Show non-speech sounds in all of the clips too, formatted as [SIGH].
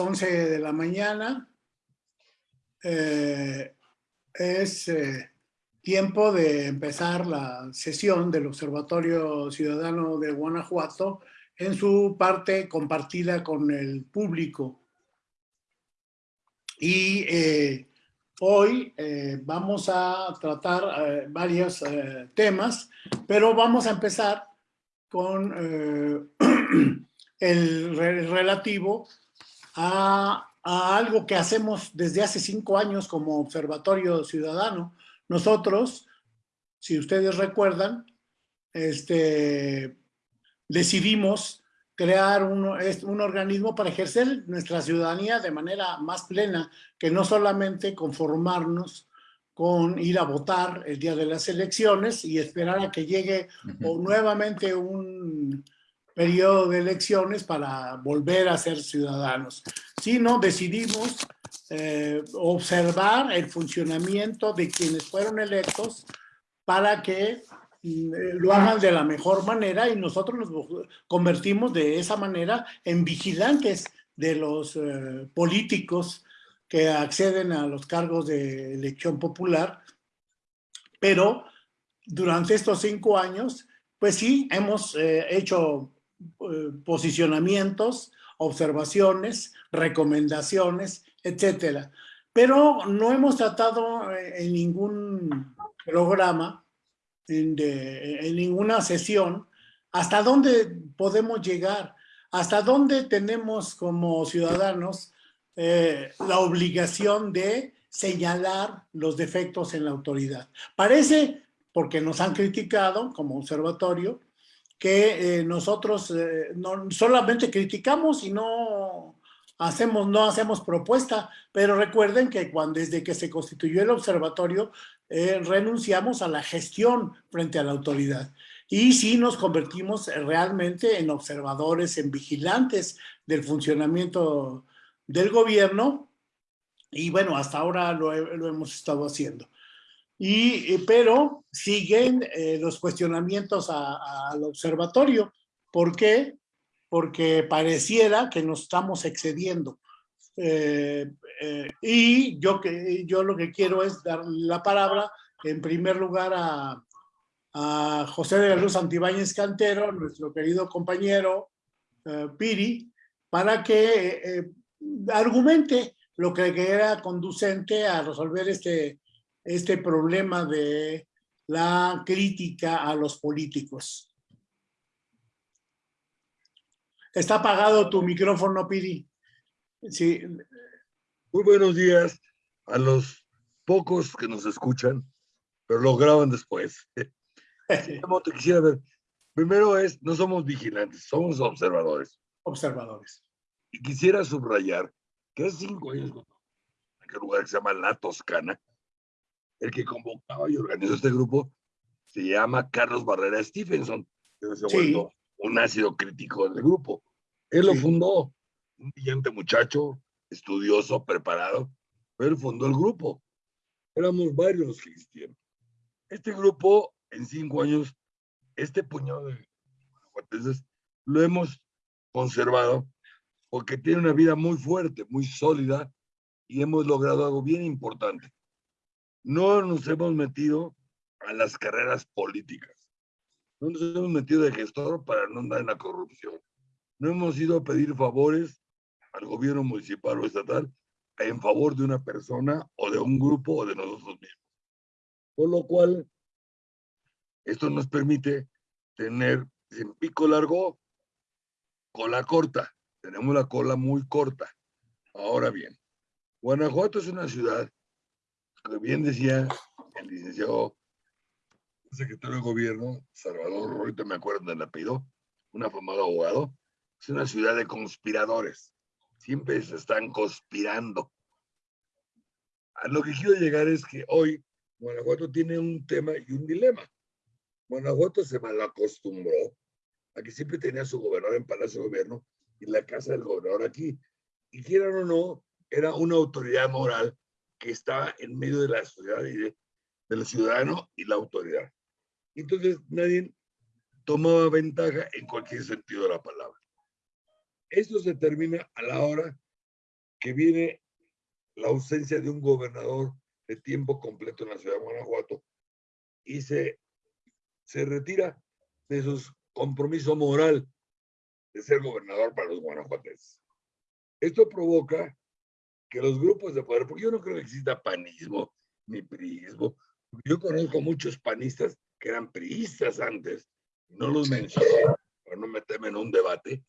11 de la mañana. Eh, es eh, tiempo de empezar la sesión del Observatorio Ciudadano de Guanajuato en su parte compartida con el público. Y eh, hoy vamos a tratar varios temas, pero vamos a empezar con [CLEARS THROAT] el relativo a, algo que hacemos desde hace cinco años como Observatorio Ciudadano. Nosotros, si ustedes recuerdan, este, decidimos crear un, un, organismo para ejercer nuestra ciudadanía de manera más plena, que no solamente conformarnos con ir a votar el día de las elecciones y esperar a que llegue o nuevamente un periodo de elecciones para volver a ser ciudadanos, sino decidimos eh, observar el funcionamiento de quienes fueron electos para que mm, lo hagan de la mejor manera y nosotros nos convertimos de esa manera en vigilantes de los eh, políticos que acceden a los cargos de elección popular, pero durante estos cinco años, pues sí, hemos eh, hecho eh, posicionamientos, observaciones, recomendaciones, etcétera. Pero no hemos tratado eh, en ningún programa, en, ninguna sesión, hasta dónde podemos llegar, hasta dónde tenemos como ciudadanos eh, la obligación de señalar los defectos en la autoridad. Parece, porque nos han criticado como observatorio, que eh, nosotros eh, no solamente criticamos y no hacemos, no hacemos propuesta, pero recuerden que cuando, desde que se constituyó el observatorio, eh, renunciamos a la gestión frente a la autoridad. Y sí nos convertimos realmente en observadores, en vigilantes del funcionamiento del gobierno. Y bueno, hasta ahora lo, lo hemos estado haciendo. Y, eh, pero siguen eh, los cuestionamientos al observatorio. ¿Por qué? Porque pareciera que nos estamos excediendo. Eh, y yo, que, yo lo que quiero es dar la palabra en primer lugar a, a José de la Luz Antibáñez Cantero, nuestro querido compañero Piri, para que argumente lo que era conducente a resolver este, este problema de la crítica a los políticos. Está apagado tu micrófono, Piri. Sí. Muy buenos días a los pocos que nos escuchan, pero lo graban después. [LAUGHS] te quisiera ver. Primero es, no somos vigilantes, somos observadores. Observadores. Y quisiera subrayar que hace cinco años, en aquel lugar que se llama La Toscana, el que convocaba y organizó este grupo se llama Carlos Barrera Stephenson, que se sí. un ácido crítico del grupo. Él lo fundó, un brillante muchacho, estudioso, preparado, pero él fundó el grupo. Éramos varios existían. Este grupo, en cinco años, este puñado de guateses, lo hemos conservado porque tiene una vida muy fuerte, muy sólida, y hemos logrado algo bien importante no nos hemos metido a las carreras políticas. No nos hemos metido de gestor para no andar en la corrupción. No hemos ido a pedir favores al gobierno municipal o estatal en favor de una persona o de un grupo o de nosotros mismos. Por lo cual, esto nos permite tener en pico largo, cola corta. Tenemos la cola muy corta. Ahora bien, Guanajuato es una ciudad bien decía el licenciado secretario de gobierno, Salvador, ahorita me acuerdo del apellido, un afamado abogado, es una ciudad de conspiradores. Siempre se están conspirando. A lo que quiero llegar es que hoy Guanajuato tiene un tema y un dilema. Guanajuato se malacostumbró a que siempre tenía su gobernador en Palacio de Gobierno y la casa del gobernador aquí. Y quieran o no, era una autoridad moral que estaba en medio de la sociedad y de, del ciudadano y la autoridad. Entonces nadie tomaba ventaja en cualquier sentido de la palabra. Esto se termina a la hora que viene la ausencia de un gobernador de tiempo completo en la ciudad de Guanajuato y se, se retira de su compromiso moral de ser gobernador para los guanajuatenses. Esto provoca que los grupos de poder, porque yo no creo que exista panismo ni priismo, yo conozco muchos panistas que eran priistas antes, no los menciono para no meterme en un debate,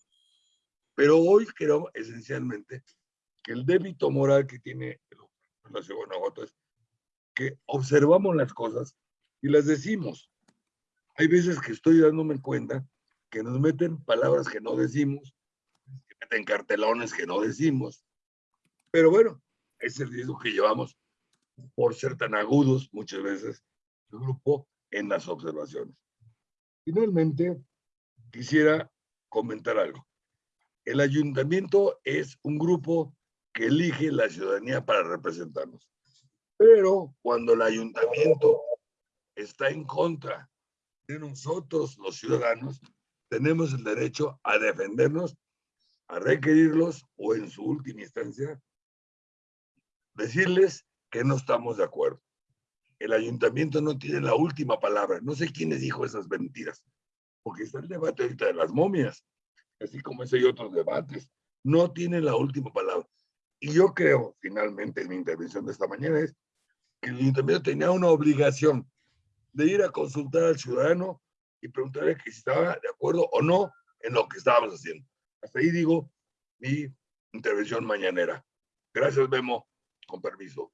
pero hoy creo esencialmente que el débito moral que tiene la ciudad de Guanajuato es que observamos las cosas y las decimos. Hay veces que estoy dándome cuenta que nos meten palabras que no decimos, que meten cartelones que no decimos, pero bueno, es el riesgo que llevamos por ser tan agudos muchas veces el grupo en las observaciones. Finalmente, quisiera comentar algo. El ayuntamiento es un grupo que elige la ciudadanía para representarnos. Pero cuando el ayuntamiento está en contra de nosotros, los ciudadanos, tenemos el derecho a defendernos, a requerirlos o en su última instancia, decirles que no estamos de acuerdo. El ayuntamiento no tiene la última palabra. No sé quiénes dijo esas mentiras, porque está el debate ahorita de las momias, así como ese y otros debates. No tiene la última palabra. Y yo creo, finalmente, en mi intervención de esta mañana, es que el ayuntamiento tenía una obligación de ir a consultar al ciudadano y preguntarle que si estaba de acuerdo o no en lo que estábamos haciendo. Hasta ahí digo mi intervención mañanera. Gracias, Memo. Con permiso.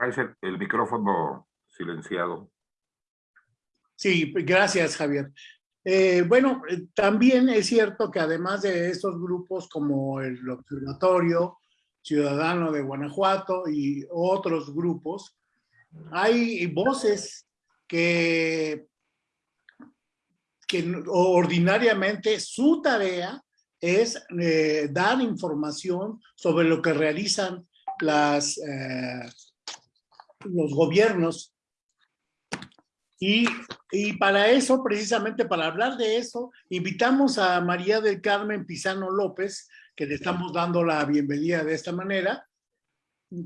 El, el micrófono silenciado. Sí, gracias, Javier. Eh, bueno, eh, también es cierto que además de estos grupos como el Observatorio Ciudadano de Guanajuato y otros grupos, hay voces que, que ordinariamente su tarea es eh, dar información sobre lo que realizan las, los gobiernos y, para eso, precisamente para hablar de eso, invitamos a María del Carmen Pizano López, que le estamos dando la bienvenida de esta manera.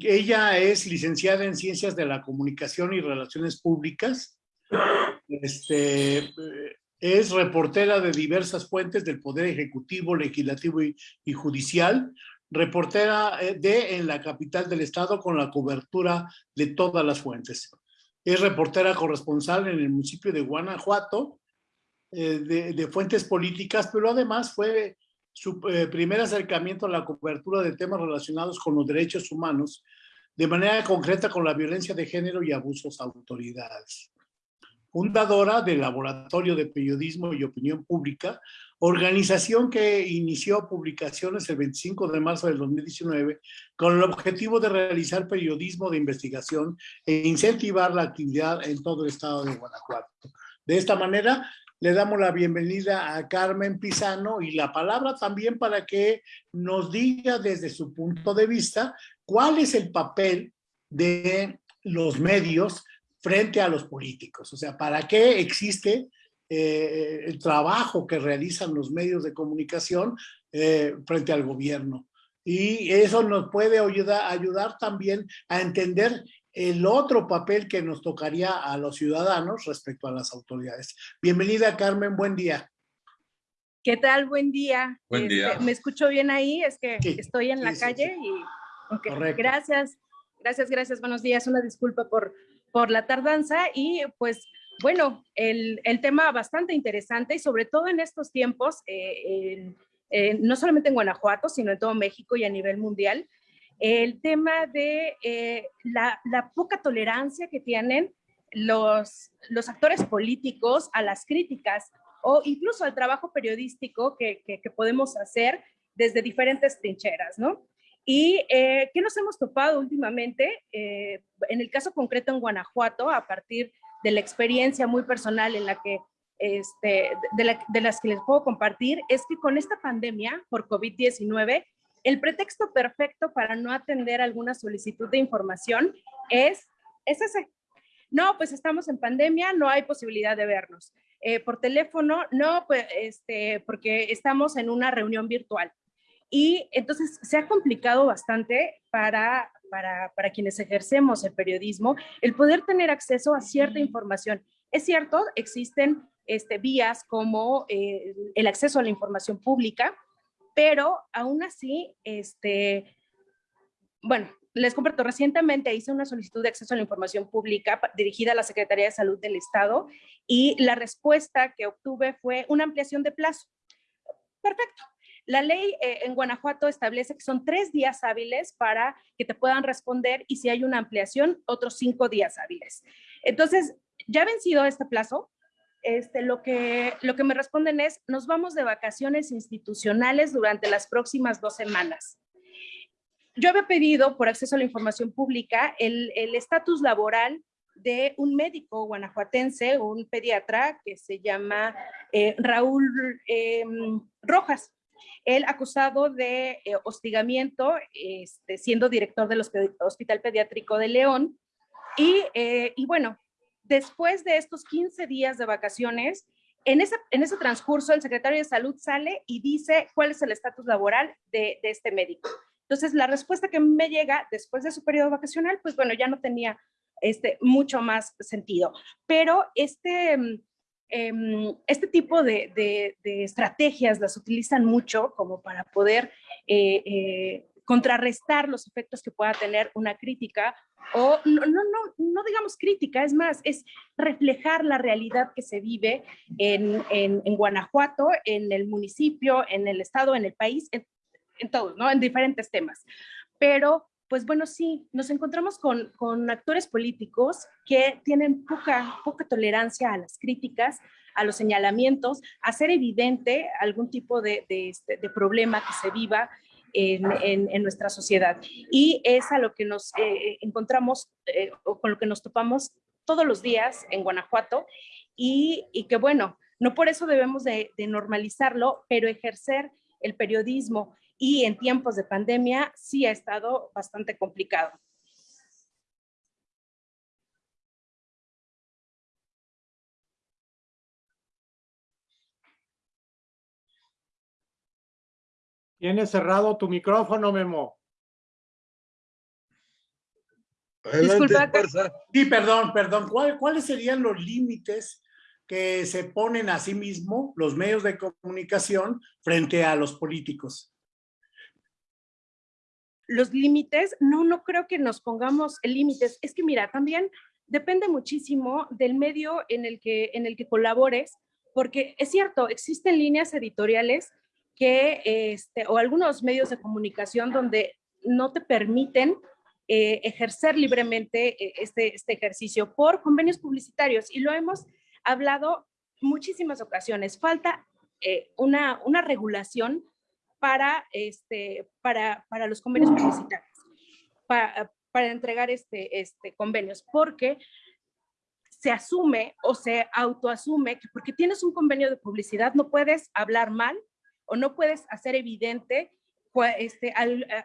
Ella es licenciada en Ciencias de la Comunicación y Relaciones Públicas. Este, es reportera de diversas fuentes del Poder Ejecutivo, Legislativo y, y Judicial. Reportera eh, de En la capital del Estado con la cobertura de todas las fuentes es reportera corresponsal en el municipio de Guanajuato, eh, de, fuentes políticas, pero además fue su eh, primer acercamiento a la cobertura de temas relacionados con los derechos humanos, de manera concreta con la violencia de género y abusos a autoridades fundadora del Laboratorio de Periodismo y Opinión Pública, organización que inició publicaciones el 25 de marzo del 2019 con el objetivo de realizar periodismo de investigación e incentivar la actividad en todo el estado de Guanajuato. De esta manera, le damos la bienvenida a Carmen Pizano y la palabra también para que nos diga desde su punto de vista cuál es el papel de los medios frente a los políticos. O sea, ¿para qué existe eh, el trabajo que realizan los medios de comunicación eh, frente al gobierno? Y eso nos puede ayudar, ayudar también a entender el otro papel que nos tocaría a los ciudadanos respecto a las autoridades. Bienvenida, Carmen, buen día. ¿Qué tal? Buen día. Buen día. Este, ¿Me escucho bien ahí? Es que estoy en la calle y... Okay. Gracias, gracias, gracias. Buenos días. Una disculpa por, por la tardanza y pues bueno, el, tema bastante interesante y sobre todo en estos tiempos, eh, no solamente en Guanajuato, sino en todo México y a nivel mundial, el tema de eh, la, poca tolerancia que tienen los, los actores políticos a las críticas o incluso al trabajo periodístico que, que podemos hacer desde diferentes trincheras, ¿no? ¿Y eh, qué nos hemos topado últimamente? Eh, en el caso concreto en Guanajuato, a partir de la experiencia muy personal en la que, este, de, las que les puedo compartir, es que con esta pandemia por COVID-19, el pretexto perfecto para no atender alguna solicitud de información es, es ese. No, pues estamos en pandemia, no hay posibilidad de vernos. eh, por teléfono, no, pues, este, porque estamos en una reunión virtual. Y entonces se ha complicado bastante para, para, para quienes ejercemos el periodismo el poder tener acceso a cierta información. Es cierto, existen este, vías como eh, el acceso a la información pública, pero aún así, este, bueno, les comparto, recientemente hice una solicitud de acceso a la información pública dirigida a la Secretaría de Salud del Estado y la respuesta que obtuve fue una ampliación de plazo. Perfecto. La ley eh, en Guanajuato establece que son tres días hábiles para que te puedan responder y si hay una ampliación, otros cinco días hábiles. Entonces, ya vencido este plazo, este, lo, que, lo que me responden es, nos vamos de vacaciones institucionales durante las próximas dos semanas. Yo había pedido por acceso a la información pública el estatus laboral de un médico guanajuatense, un pediatra que se llama eh, Raúl em, Rojas. Él acusado de eh, hostigamiento, este, siendo director del Hospital Pediátrico de León. Y, eh, y bueno, después de estos 15 días de vacaciones, en ese, en ese transcurso el secretario de salud sale y dice cuál es el estatus laboral de, de, este médico. Entonces, la respuesta que me llega después de su periodo vacacional, pues bueno, ya no tenía este, mucho más sentido. Pero este, em, este tipo de, de, estrategias las utilizan mucho como para poder eh, eh, contrarrestar los efectos que pueda tener una crítica o no, no, no, no digamos crítica, es más, es reflejar la realidad que se vive en, en, en Guanajuato, en el municipio, en el estado, en el país, en, en todos, ¿no? En diferentes temas. Pero, pues bueno, sí, nos encontramos con, con actores políticos que tienen poca, poca tolerancia a las críticas, a los señalamientos, a hacer evidente algún tipo de, de, este, problema que se viva en, nuestra sociedad. Y es a lo que nos eh, encontramos eh, o con lo que nos topamos todos los días en Guanajuato y, que bueno, no por eso debemos de, de normalizarlo, pero ejercer el periodismo y en tiempos de pandemia sí ha estado bastante complicado. Tienes cerrado tu micrófono, Memo. sí, perdón, perdón. ¿Cuáles serían los límites que se ponen a sí mismo los medios de comunicación frente a los políticos? Los límites, no, no creo que nos pongamos límites. Es que mira, también depende muchísimo del medio en el que, en el que colabores, porque es cierto, existen líneas editoriales que, este, o algunos medios de comunicación donde no te permiten eh, ejercer libremente eh, este, este ejercicio por convenios publicitarios y lo hemos hablado muchísimas ocasiones. Falta eh, una, una regulación para, este, para, para los convenios publicitarios, para, para entregar este, este convenios, porque se asume o se autoasume que porque tienes un convenio de publicidad no puedes hablar mal o no puedes hacer evidente este,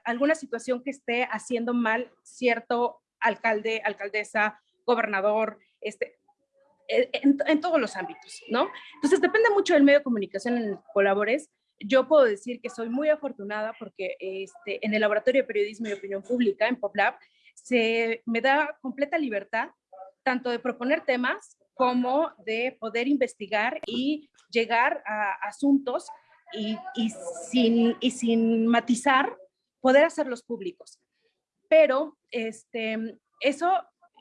alguna situación que esté haciendo mal cierto alcalde, alcaldesa, gobernador, este, e, en, todos los ámbitos, ¿no? Entonces depende mucho del medio de comunicación en el que colabores. Yo puedo decir que soy muy afortunada porque este, en el Laboratorio de Periodismo y Opinión Pública, en PopLab, se me da completa libertad tanto de proponer temas como de poder investigar y llegar a asuntos y, sin, y sin matizar, poder hacerlos públicos. Pero este, eso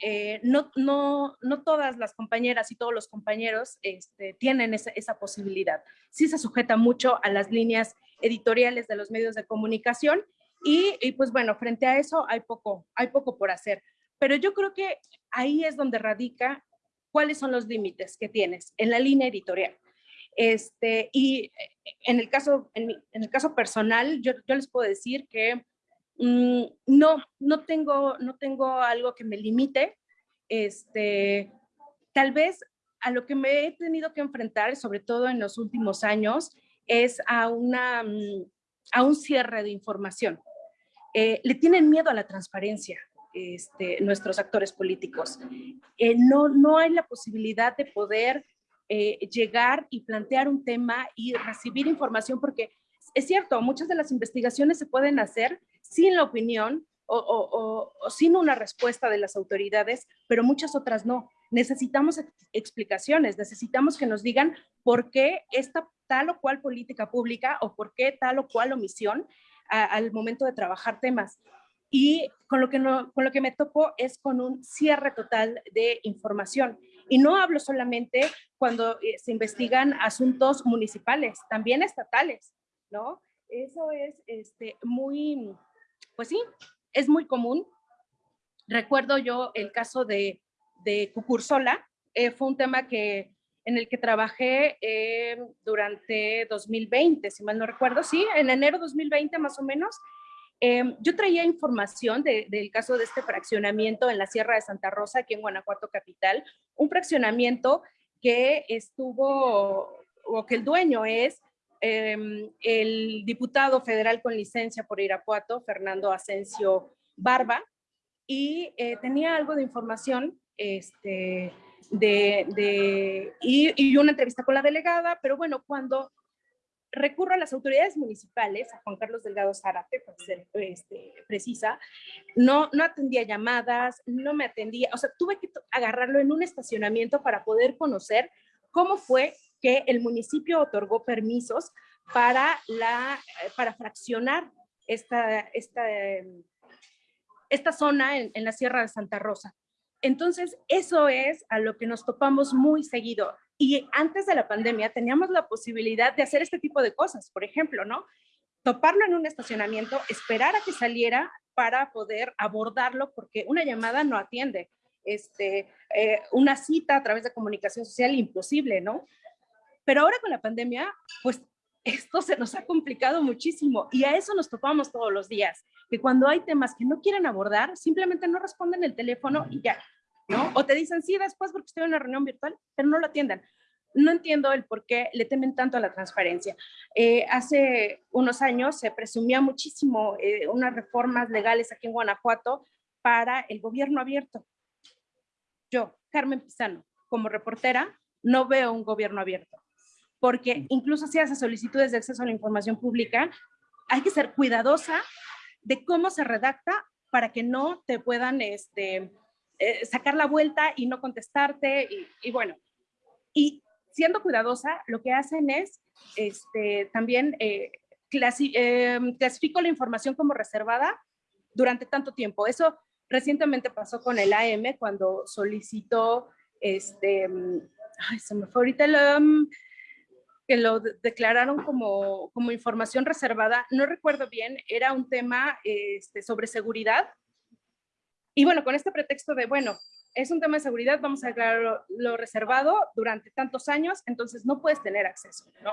eh, no, no, no todas las compañeras y todos los compañeros este, tienen esa, posibilidad. Sí se sujeta mucho a las líneas editoriales de los medios de comunicación y, y, pues bueno, frente a eso hay poco, hay poco por hacer. Pero yo creo que ahí es donde radica cuáles son los límites que tienes en la línea editorial. Este, y en el caso, en, el caso personal, yo, les puedo decir que mm, no, no tengo, no tengo algo que me limite. Este, tal vez a lo que me he tenido que enfrentar, sobre todo en los últimos años, es a, una, mm, a un cierre de información. Eh, le tienen miedo a la transparencia este, nuestros actores políticos. Eh, no, no hay la posibilidad de poder eh, llegar y plantear un tema y recibir información, porque es cierto, muchas de las investigaciones se pueden hacer sin la opinión o, sin una respuesta de las autoridades, pero muchas otras no. Necesitamos explicaciones, necesitamos que nos digan por qué esta tal o cual política pública o por qué tal o cual omisión al momento de trabajar temas. Y con lo, que con lo que me topo es con un cierre total de información. Y no hablo solamente cuando eh, se investigan asuntos municipales, también estatales, ¿no? Eso es este, muy, pues sí, es muy común. Recuerdo yo el caso de, de Cucursola, eh, fue un tema que, en el que trabajé eh, durante 2020, si mal no recuerdo, sí, en enero 2020 más o menos. Eh, yo traía información del caso de este fraccionamiento en la Sierra de Santa Rosa, aquí en Guanajuato Capital, un fraccionamiento que estuvo, o que el dueño es Em, el diputado federal con licencia por Irapuato, Fernando Asensio Barba, y eh, tenía algo de información este, de, y, una entrevista con la delegada, pero bueno, cuando recurro a las autoridades municipales, a Juan Carlos Delgado Zárate, para ser este, precisa, no, no atendía llamadas, no me atendía, o sea, tuve que agarrarlo en un estacionamiento para poder conocer cómo fue que el municipio otorgó permisos para, la, eh, para fraccionar esta, esta, em, esta zona en, la Sierra de Santa Rosa. Entonces, eso es a lo que nos topamos muy seguido. Y antes de la pandemia teníamos la posibilidad de hacer este tipo de cosas, por ejemplo, ¿no? Toparlo en un estacionamiento, esperar a que saliera para poder abordarlo, porque una llamada no atiende. Este, eh, una cita a través de comunicación social, imposible, ¿no? Pero ahora con la pandemia, pues esto se nos ha complicado muchísimo y a eso nos topamos todos los días, que cuando hay temas que no quieren abordar, simplemente no responden el teléfono y ya, ¿no? O te dicen, sí, después porque estoy en una reunión virtual, pero no lo atiendan. No entiendo el por qué le temen tanto a la transparencia. Eh, hace unos años se presumía muchísimo eh, unas reformas legales aquí en Guanajuato para el gobierno abierto. Yo, Carmen Pizano, como reportera, no veo un gobierno abierto porque incluso si haces solicitudes de acceso a la información pública, hay que ser cuidadosa de cómo se redacta para que no te puedan este, eh, sacar la vuelta y no contestarte. Y, bueno, y siendo cuidadosa, lo que hacen es este, también eh, eh, clasifico la información como reservada durante tanto tiempo. Eso recientemente pasó con el AM cuando solicitó, este, ay, se me fue ahorita el, um, que lo declararon como, como información reservada, no recuerdo bien, era un tema este, sobre seguridad. Y bueno, con este pretexto de, bueno, es un tema de seguridad, vamos a declararlo lo reservado durante tantos años, entonces no puedes tener acceso, ¿no?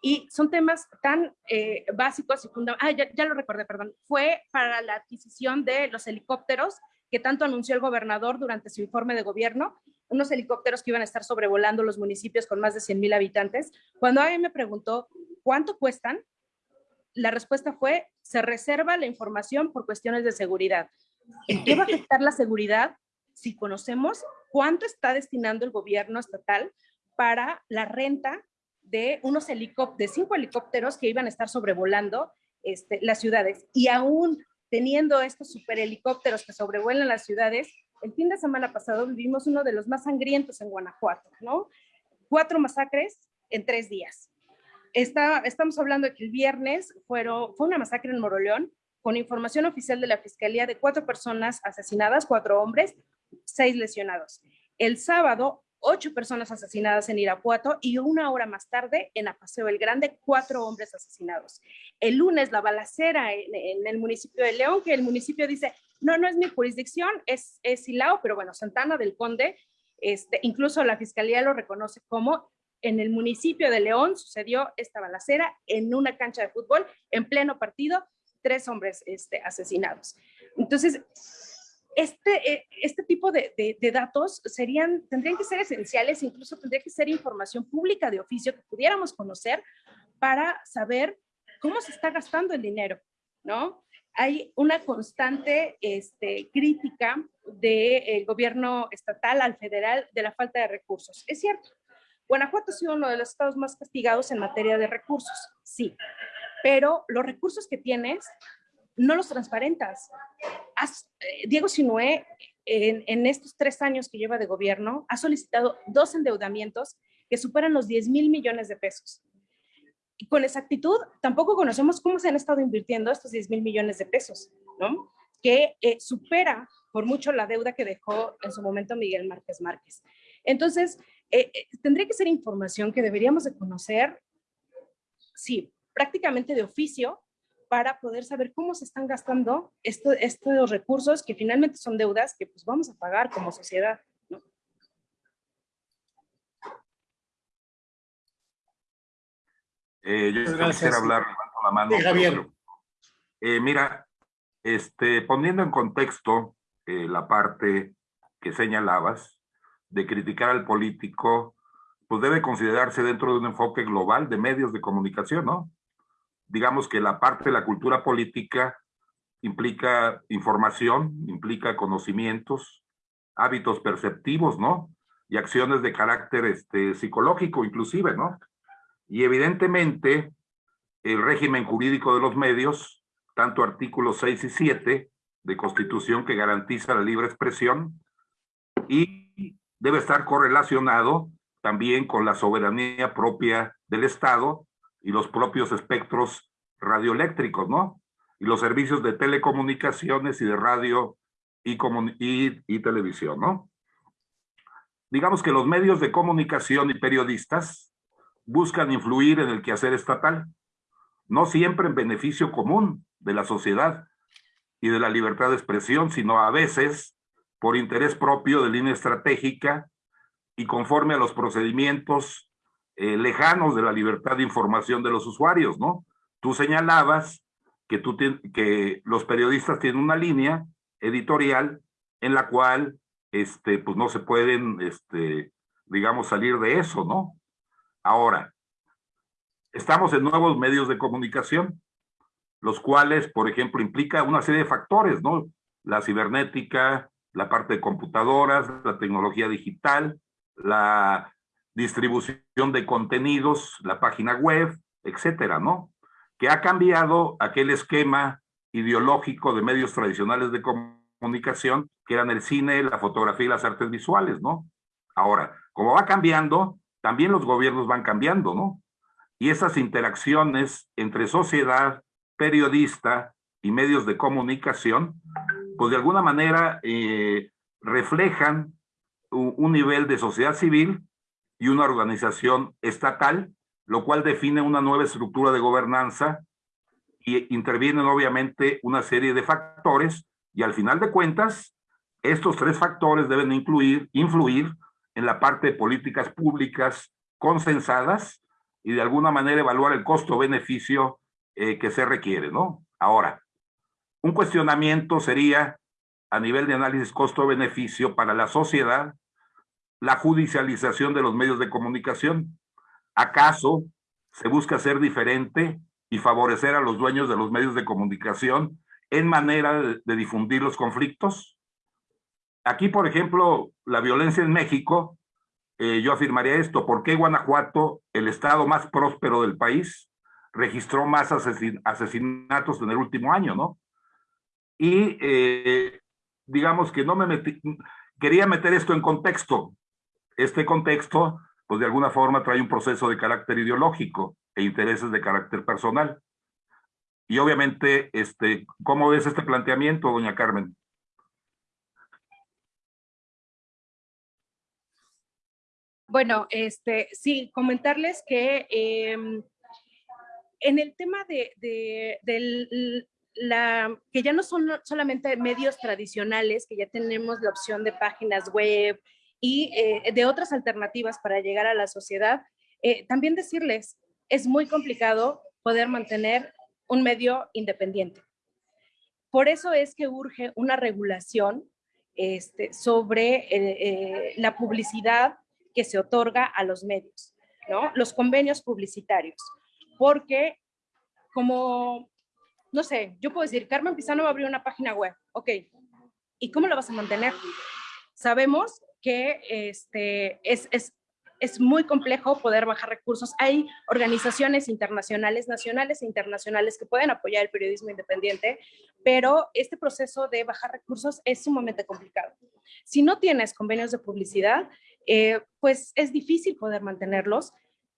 Y son temas tan eh, básicos y fundamentales, ah, ya, ya, lo recordé, perdón, fue para la adquisición de los helicópteros que tanto anunció el gobernador durante su informe de gobierno unos helicópteros que iban a estar sobrevolando los municipios con más de 100 mil habitantes. Cuando alguien me preguntó cuánto cuestan, la respuesta fue, se reserva la información por cuestiones de seguridad. ¿En qué va a afectar la seguridad si conocemos cuánto está destinando el gobierno estatal para la renta de unos helicópteros, de cinco helicópteros que iban a estar sobrevolando este, las ciudades? Y aún teniendo estos super helicópteros que sobrevuelan las ciudades, el fin de semana pasado vivimos uno de los más sangrientos en Guanajuato, ¿no? Cuatro masacres en tres días. Está, estamos hablando de que el viernes fue una masacre en Moroleón, con información oficial de la Fiscalía de cuatro personas asesinadas, cuatro hombres, seis lesionados. El sábado ocho personas asesinadas en Irapuato y una hora más tarde en Apaseo el Grande, cuatro hombres asesinados. El lunes la balacera en, el municipio de León, que el municipio dice, no, no es mi jurisdicción, es, es Silao, pero bueno, Santana del Conde, este, incluso la fiscalía lo reconoce como en el municipio de León sucedió esta balacera en una cancha de fútbol, en pleno partido, tres hombres este, asesinados. Entonces, este, eh, este tipo de, datos serían, tendrían que ser esenciales, incluso tendría que ser información pública de oficio que pudiéramos conocer para saber cómo se está gastando el dinero, ¿no? Hay una constante este, crítica del gobierno estatal al federal de la falta de recursos. Es cierto, Guanajuato ha sido uno de los estados más castigados en materia de recursos, sí, pero los recursos que tienes no los transparentas. Eh, Diego Sinué, en, en, estos tres años que lleva de gobierno, ha solicitado dos endeudamientos que superan los 10 mil millones de pesos. Con exactitud, tampoco conocemos cómo se han estado invirtiendo estos 10 mil millones de pesos, ¿no? Que eh, supera por mucho la deuda que dejó en su momento Miguel Márquez Márquez. Entonces, eh, eh, tendría que ser información que deberíamos de conocer, sí, prácticamente de oficio, para poder saber cómo se están gastando estos recursos que finalmente son deudas que pues vamos a pagar como sociedad. ¿no? Eh, yo quisiera hablar, levanto la mano. Javier. eh, mira, este, poniendo en contexto eh, la parte que señalabas de criticar al político, pues debe considerarse dentro de un enfoque global de medios de comunicación, ¿no? Digamos que la parte de la cultura política implica información, implica conocimientos, hábitos perceptivos, ¿no? Y acciones de carácter este, psicológico inclusive, ¿no? Y evidentemente el régimen jurídico de los medios, tanto artículos 6 y 7 de Constitución que garantiza la libre expresión y debe estar correlacionado también con la soberanía propia del Estado y los propios espectros radioeléctricos, ¿no? Y los servicios de telecomunicaciones y de radio y, y, y televisión, ¿no? Digamos que los medios de comunicación y periodistas buscan influir en el quehacer estatal, no siempre en beneficio común de la sociedad, y de la libertad de expresión, sino a veces por interés propio de línea estratégica y conforme a los procedimientos eh, lejanos de la libertad de información de los usuarios, ¿no? Tú señalabas que, tú que los periodistas tienen una línea editorial en la cual este, pues no se pueden, este, digamos, salir de eso, ¿no? Ahora, estamos en nuevos medios de comunicación los cuales, por ejemplo, implica una serie de factores, ¿no? La cibernética, la parte de computadoras, la tecnología digital, la distribución de contenidos, la página web, etcétera, ¿no? Que ha cambiado aquel esquema ideológico de medios tradicionales de comunicación, que eran el cine, la fotografía y las artes visuales, ¿no? Ahora, como va cambiando, también los gobiernos van cambiando, ¿no? Y esas interacciones entre sociedad, periodista y medios de comunicación, pues de alguna manera eh, reflejan un, nivel de sociedad civil y una organización estatal, lo cual define una nueva estructura de gobernanza y intervienen obviamente una serie de factores y al final de cuentas, estos tres factores deben incluir, influir en la parte de políticas públicas consensadas y de alguna manera evaluar el costo-beneficio eh, que se requiere, ¿no? Ahora, un cuestionamiento sería, a nivel de análisis costo-beneficio para la sociedad, la judicialización de los medios de comunicación. ¿Acaso se busca ser diferente y favorecer a los dueños de los medios de comunicación en manera de, difundir los conflictos? Aquí, por ejemplo, la violencia en México, eh, yo afirmaría esto, ¿por qué Guanajuato, el estado más próspero del país, registró más asesinatos en el último año, ¿no? Y eh, digamos que no me metí, quería meter esto en contexto. Este contexto, pues de alguna forma trae un proceso de carácter ideológico e intereses de carácter personal. Y obviamente, este, ¿cómo ves este planteamiento, doña Carmen? Bueno, este, sí, comentarles que eh, en el tema de, la, que ya no son solamente medios tradicionales, que ya tenemos la opción de páginas web y eh, de otras alternativas para llegar a la sociedad, eh, también decirles, es muy complicado poder mantener un medio independiente. Por eso es que urge una regulación este, sobre eh, la publicidad que se otorga a los medios, ¿no? los convenios publicitarios porque como, no sé, yo puedo decir, Carmen Pizano va a abrir una página web, ok, ¿y cómo la vas a mantener? Sabemos que este, es, es es muy complejo poder bajar recursos. Hay organizaciones internacionales, nacionales e internacionales que pueden apoyar el periodismo independiente, pero este proceso de bajar recursos es sumamente complicado. Si no tienes convenios de publicidad, eh, pues es difícil poder mantenerlos,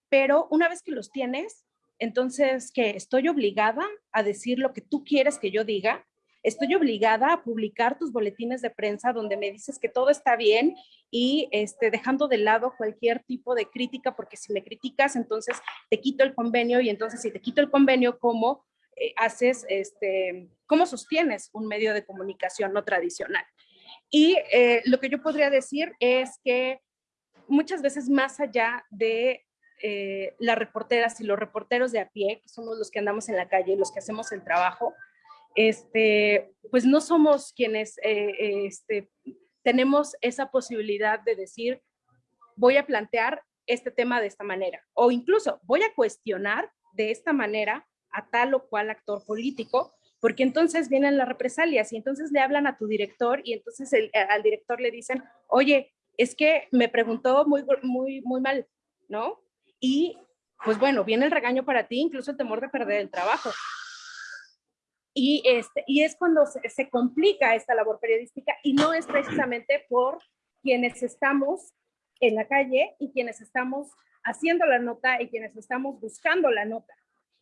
pero una vez que los tienes, entonces que estoy obligada a decir lo que tú quieres que yo diga estoy obligada a publicar tus boletines de prensa donde me dices que todo está bien y este, dejando de lado cualquier tipo de crítica, porque si me criticas, entonces te quito el convenio y entonces si te quito el convenio, ¿cómo eh, haces, este, cómo sostienes un medio de comunicación no tradicional? Y eh, lo que yo podría decir es que muchas veces más allá de eh, las reporteras y los reporteros de a pie, que somos los que andamos en la calle, los que hacemos el trabajo, este, pues no somos quienes eh, este, tenemos esa posibilidad de decir, voy a plantear este tema de esta manera, o incluso voy a cuestionar de esta manera a tal o cual actor político, porque entonces vienen las represalias y entonces le hablan a tu director y entonces al director le dicen, oye, es que me preguntó muy, muy, muy mal, ¿no? Y pues bueno, viene el regaño para ti, incluso el temor de perder el trabajo. Y, este, y es cuando se, complica esta labor periodística y no es precisamente por quienes estamos en la calle y quienes estamos haciendo la nota y quienes estamos buscando la nota.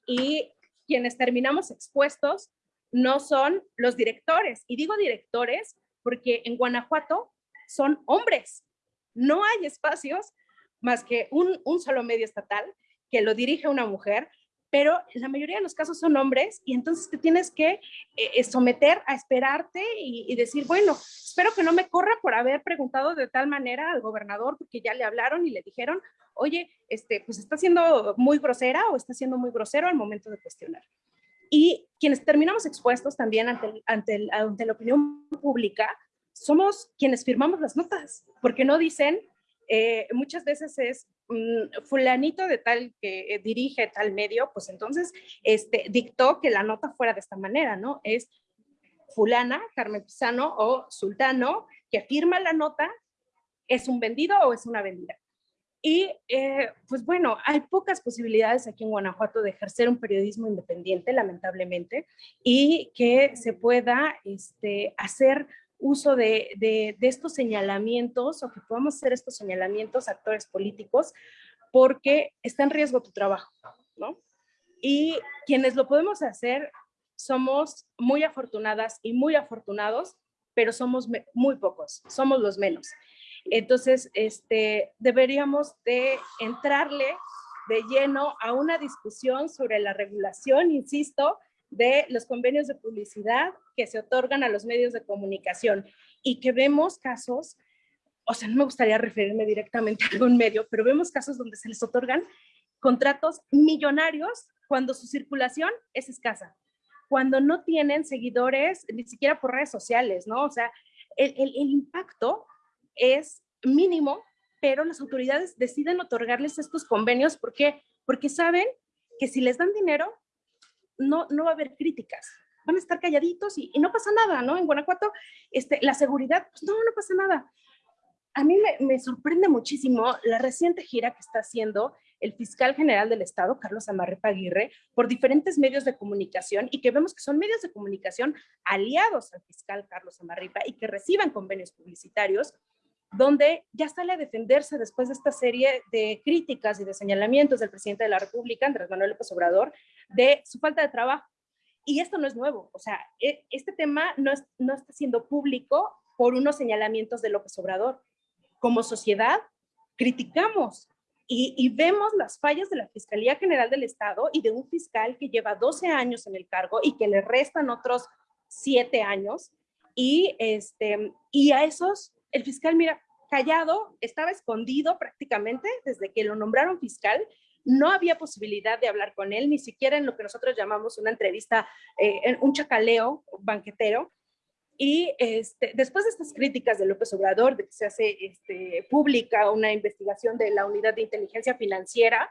Y quienes terminamos expuestos no son los directores. Y digo directores porque en Guanajuato son hombres. No hay espacios más que un, un solo medio estatal que lo dirige una mujer pero la mayoría de los casos son hombres y entonces te tienes que eh, eh, someter a esperarte y, decir, bueno, espero que no me corra por haber preguntado de tal manera al gobernador porque ya le hablaron y le dijeron, oye, este, pues está siendo muy grosera o está siendo muy grosero al momento de cuestionar. Y quienes terminamos expuestos también ante, ante, ante la opinión pública somos quienes firmamos las notas, porque no dicen, eh, muchas veces es mm, fulanito de tal que eh, dirige tal medio, pues entonces este, dictó que la nota fuera de esta manera, ¿no? Es fulana, Carmen Pisano o Sultano, que firma la nota, es un vendido o es una vendida. Y eh, pues bueno, hay pocas posibilidades aquí en Guanajuato de ejercer un periodismo independiente, lamentablemente, y que se pueda este, hacer uso de, estos señalamientos o que podamos hacer estos señalamientos actores políticos porque está en riesgo tu trabajo, ¿no? Y quienes lo podemos hacer somos muy afortunadas y muy afortunados, pero somos muy pocos, somos los menos. Entonces, este, deberíamos de entrarle de lleno a una discusión sobre la regulación, insisto, de los convenios de publicidad que se otorgan a los medios de comunicación y que vemos casos, o sea, no me gustaría referirme directamente a algún medio, pero vemos casos donde se les otorgan contratos millonarios cuando su circulación es escasa, cuando no tienen seguidores ni siquiera por redes sociales, ¿no? O sea, el, el, el impacto es mínimo, pero las autoridades deciden otorgarles estos convenios. ¿Por qué? Porque saben que si les dan dinero, no, no va a haber críticas. Van a estar calladitos y, no pasa nada, ¿no? En Guanajuato, este, la seguridad, pues no, no pasa nada. A mí me, me sorprende muchísimo la reciente gira que está haciendo el fiscal general del Estado, Carlos Amarrepa Aguirre, por diferentes medios de comunicación y que vemos que son medios de comunicación aliados al fiscal Carlos Amarripa y que reciban convenios publicitarios donde ya sale a defenderse después de esta serie de críticas y de señalamientos del presidente de la República, Andrés Manuel López Obrador, de su falta de trabajo. Y esto no es nuevo, o sea, e, este tema no, no está siendo público por unos señalamientos de López Obrador. Como sociedad, criticamos y, y, vemos las fallas de la Fiscalía General del Estado y de un fiscal que lleva 12 años en el cargo y que le restan otros 7 años. Y, este, y a esos el fiscal, mira, callado, estaba escondido prácticamente desde que lo nombraron fiscal, no había posibilidad de hablar con él, ni siquiera en lo que nosotros llamamos una entrevista, eh, un chacaleo banquetero. Y este, después de estas críticas de López Obrador, de que se hace este, pública una investigación de la unidad de inteligencia financiera,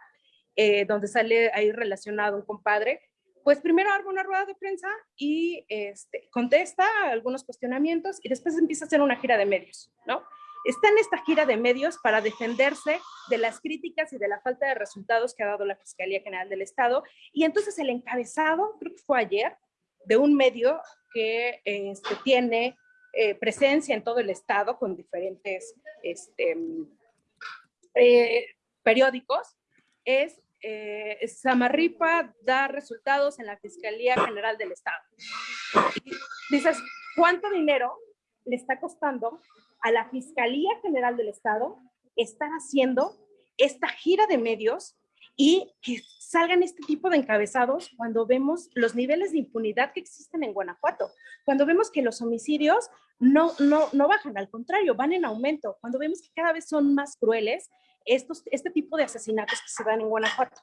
eh, donde sale ahí relacionado un compadre, pues primero arma una rueda de prensa y este, contesta algunos cuestionamientos y después empieza a hacer una gira de medios, ¿no? está en esta gira de medios para defenderse de las críticas y de la falta de resultados que ha dado la Fiscalía General del Estado. Y entonces el encabezado, creo que fue ayer, de un medio que este, tiene eh, presencia en todo el Estado con diferentes este, eh, periódicos, es eh, Samarripa da resultados en la Fiscalía General del Estado. dices, ¿cuánto dinero le está costando a la Fiscalía General del Estado estar haciendo esta gira de medios y que salgan este tipo de encabezados cuando vemos los niveles de impunidad que existen en Guanajuato, cuando vemos que los homicidios no, no, no bajan, al contrario, van en aumento, cuando vemos que cada vez son más crueles estos, este tipo de asesinatos que se dan en Guanajuato.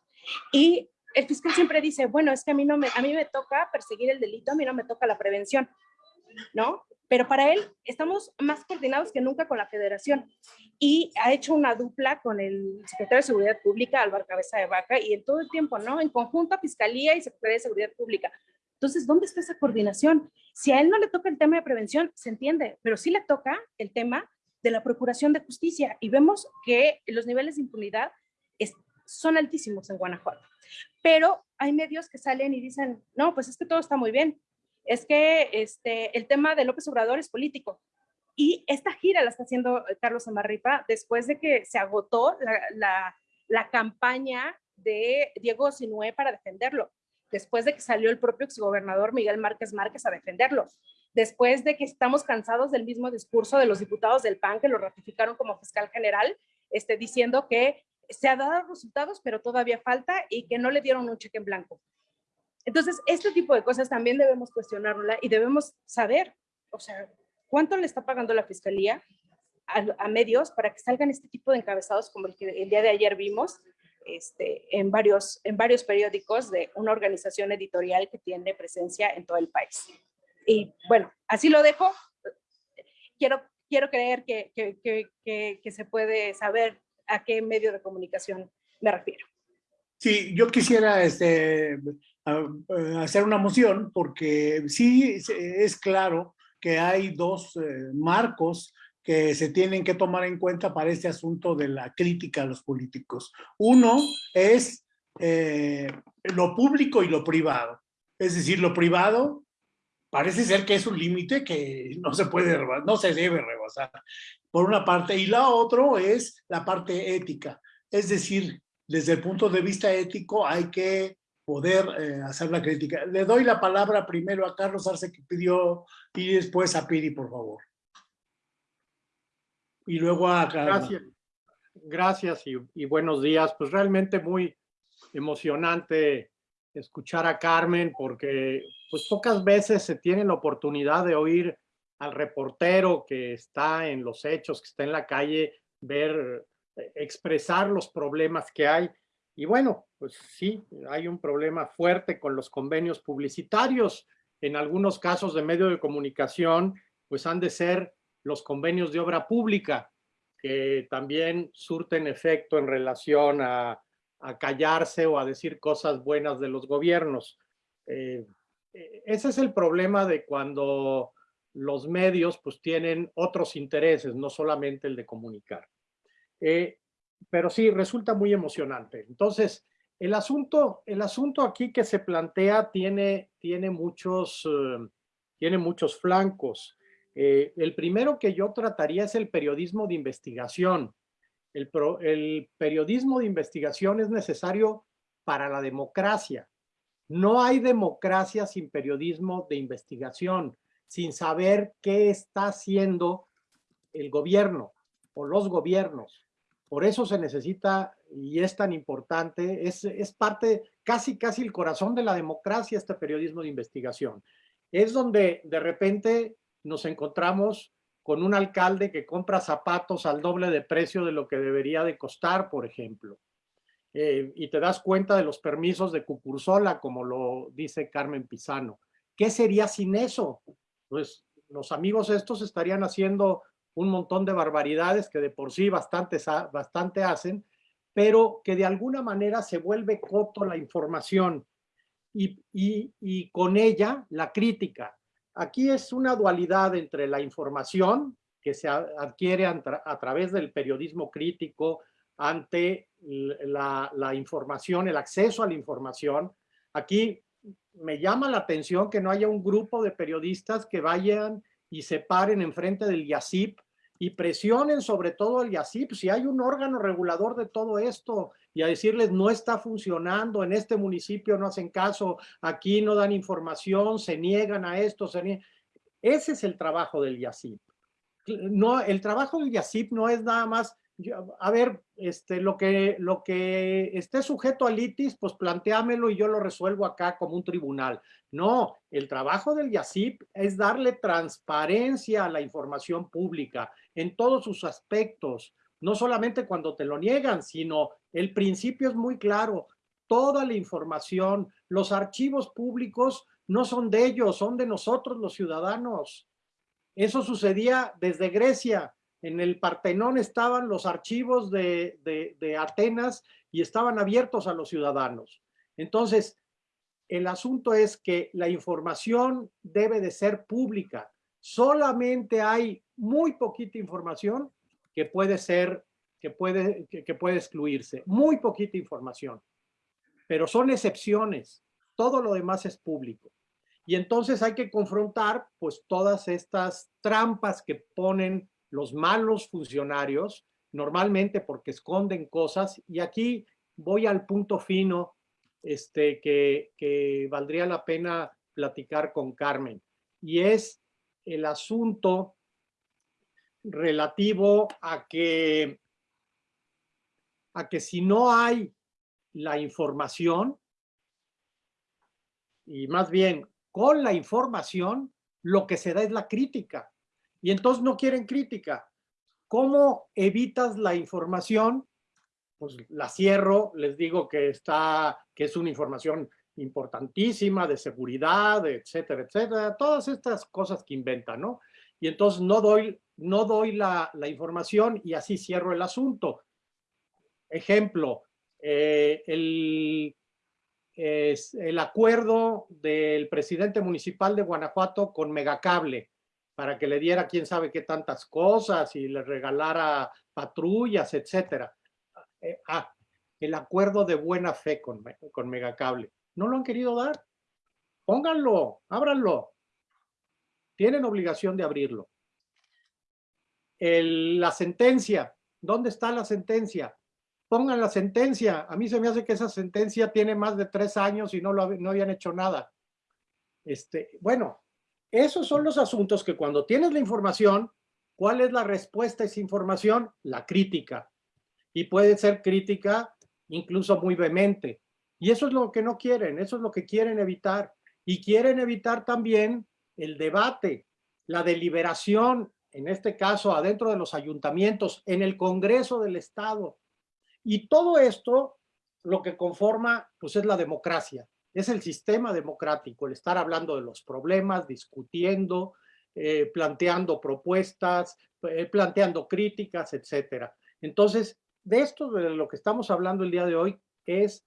Y el fiscal siempre dice, bueno, es que a mí, no me, a mí me toca perseguir el delito, a mí no me toca la prevención, ¿no? Pero para él estamos más coordinados que nunca con la federación y ha hecho una dupla con el secretario de Seguridad Pública, Álvaro Cabeza de Vaca, y en todo el tiempo, ¿no? En conjunto Fiscalía y Secretaría de Seguridad Pública. Entonces, ¿dónde está esa coordinación? Si a él no le toca el tema de prevención, se entiende, pero sí le toca el tema de la Procuración de Justicia y vemos que los niveles de impunidad son altísimos en Guanajuato. Pero hay medios que salen y dicen, no, pues es que todo está muy bien. Es que este, el tema de López Obrador es político. Y esta gira la está haciendo Carlos Amarripa después de que se agotó la, la, campaña de Diego Sinué para defenderlo, después de que salió el propio exgobernador Miguel Márquez Márquez a defenderlo después de que estamos cansados del mismo discurso de los diputados del PAN que lo ratificaron como fiscal general, este, diciendo que se ha dado resultados, pero todavía falta y que no le dieron un cheque en blanco. Entonces, este tipo de cosas también debemos cuestionarla y debemos saber, o sea, cuánto le está pagando la fiscalía a, medios para que salgan este tipo de encabezados como el que el día de ayer vimos este, en, varios, en varios periódicos de una organización editorial que tiene presencia en todo el país. Y bueno, así lo dejo. Quiero, quiero creer que, que, que, que se puede saber a qué medio de comunicación me refiero. Sí, yo quisiera este, hacer una moción porque sí es claro que hay dos eh, marcos que se tienen que tomar en cuenta para este asunto de la crítica a los políticos. Uno es eh, lo público y lo privado. Es decir, lo privado parece ser que es un límite que no se puede, no se debe rebasar, por una parte. Y la otra es la parte ética. Es decir, desde el punto de vista ético hay que poder eh, hacer la crítica. Le doy la palabra primero a Carlos Arce que pidió y después a Piri, por favor. Y luego a. Gracias, Gracias y buenos días. Pues realmente muy emocionante escuchar a Carmen porque pues pocas veces se tiene la oportunidad de oír al reportero que está en los hechos, que está en la calle, ver, eh, expresar los problemas que hay. Y bueno, pues sí, hay un problema fuerte con los convenios publicitarios. En algunos casos de medio de comunicación, pues han de ser los convenios de obra pública, que también surten efecto en relación a, callarse o a decir cosas buenas de los gobiernos. Eh, ese es el problema de cuando los medios pues tienen otros intereses, no solamente el de comunicar. Eh, pero sí, resulta muy emocionante. Entonces, el asunto, el asunto aquí que se plantea tiene, tiene, muchos, eh, tiene muchos flancos. El primero que yo trataría es el periodismo de investigación. El, el periodismo de investigación es necesario para la democracia. No hay democracia sin periodismo de investigación, sin saber qué está haciendo el gobierno o los gobiernos. Por eso se necesita y es tan importante, es, es parte, casi, casi el corazón de la democracia este periodismo de investigación. Es donde de repente nos encontramos con un alcalde que compra zapatos al doble de precio de lo que debería de costar, por ejemplo eh, y te das cuenta de los permisos de Cucursola, como lo dice Carmen Pisano. ¿Qué sería sin eso? Pues los amigos estos estarían haciendo un montón de barbaridades que de por sí bastante, bastante hacen, pero que de alguna manera se vuelve coto la información y, y, y con ella la crítica. Aquí es una dualidad entre la información, que se adquiere a, través del periodismo crítico ante la, información, el acceso a la información. Aquí me llama la atención que no haya un grupo de periodistas que vayan y se paren enfrente del YACIP y presionen sobre todo al YACIP, si hay un órgano regulador de todo esto, y a decirles no está funcionando, en este municipio no hacen caso, aquí no dan información, se niegan a esto, se Ese es el trabajo del YACIP. No, el trabajo del YACIP no es nada más a ver, este, lo, que, lo que esté sujeto a litis, pues planteámelo y yo lo resuelvo acá como un tribunal. No, el trabajo del YACIP es darle transparencia a la información pública en todos sus aspectos, no solamente cuando te lo niegan, sino el principio es muy claro, toda la información, los archivos públicos no son de ellos, son de nosotros los ciudadanos. Eso sucedía desde Grecia, en el Partenón estaban los archivos de, Atenas y estaban abiertos a los ciudadanos. Entonces, el asunto es que la información debe de ser pública. Solamente hay muy poquita información que puede ser, que puede, que puede excluirse. Muy poquita información. Pero son excepciones. Todo lo demás es público. Y entonces hay que confrontar pues todas estas trampas que ponen los malos funcionarios, normalmente porque esconden cosas, y aquí voy al punto fino este, que, que valdría la pena platicar con Carmen, y es el asunto relativo a que, a que si no hay la información, y más bien con la información, lo que se da es la crítica y entonces no quieren crítica. ¿Cómo evitas la información? Pues la cierro, les digo que está, que es una información importantísima de seguridad, etcétera, etcétera, todas estas cosas que inventan, ¿no? Y entonces no doy, no doy la, información y así cierro el asunto. Ejemplo, eh, el, el acuerdo del presidente municipal de Guanajuato con Megacable para que le diera quién sabe qué tantas cosas y le regalara patrullas, etcétera. Eh, ah, el acuerdo de buena fe con, con Megacable. No lo han querido dar. Pónganlo, ábranlo. Tienen obligación de abrirlo. la sentencia. ¿Dónde está la sentencia? Pongan la sentencia. A mí se me hace que esa sentencia tiene más de tres años y no, lo, no habían hecho nada. Este, bueno, esos son los asuntos que cuando tienes la información, ¿cuál es la respuesta a esa información? La crítica. Y puede ser crítica incluso muy vehemente. Y eso es lo que no quieren, eso es lo que quieren evitar. Y quieren evitar también el debate, la deliberación, en este caso adentro de los ayuntamientos, en el Congreso del Estado. Y todo esto lo que conforma pues es la democracia es el sistema democrático, el estar hablando de los problemas, discutiendo, eh, planteando propuestas, eh, planteando críticas, etcétera. Entonces, de esto de lo que estamos hablando el día de hoy es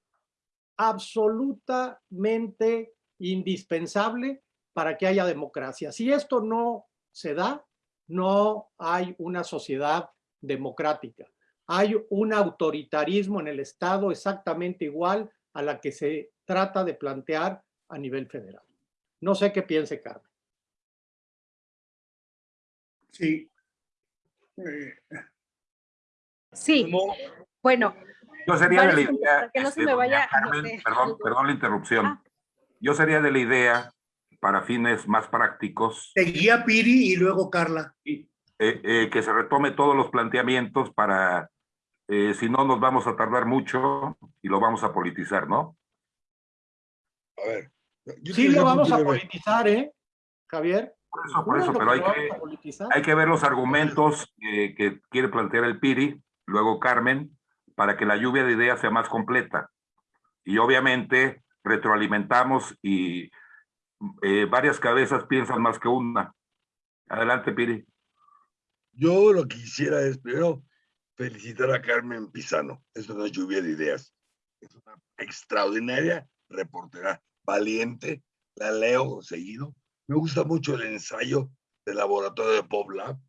absolutamente indispensable para que haya democracia. Si esto no se da, no hay una sociedad democrática. Hay un autoritarismo en el Estado exactamente igual a la que se trata de plantear a nivel federal. No sé qué piense Carmen. Sí. Sí, bueno. Yo sería de la idea, que no se me vaya perdón, perdón la interrupción. Ah. Yo sería de la idea, para fines más prácticos. Seguía Piri y luego Carla. Eh, eh, que se retome todos los planteamientos para, eh, si no nos vamos a tardar mucho y lo vamos a politizar, ¿no? A ver. Sí, lo vamos a politizar, ¿eh, Javier? Por eso, por eso, pero hay que, hay que ver los argumentos que quiere plantear el Piri, luego Carmen, para que la lluvia de ideas sea más completa. Y obviamente retroalimentamos y eh, varias cabezas piensan más que una. Adelante, Piri. Yo lo que quisiera es primero felicitar a Carmen Pisano. Es una lluvia de ideas. Es una extraordinaria reportera valiente, la leo seguido. Me gusta mucho el ensayo del laboratorio de PopLab,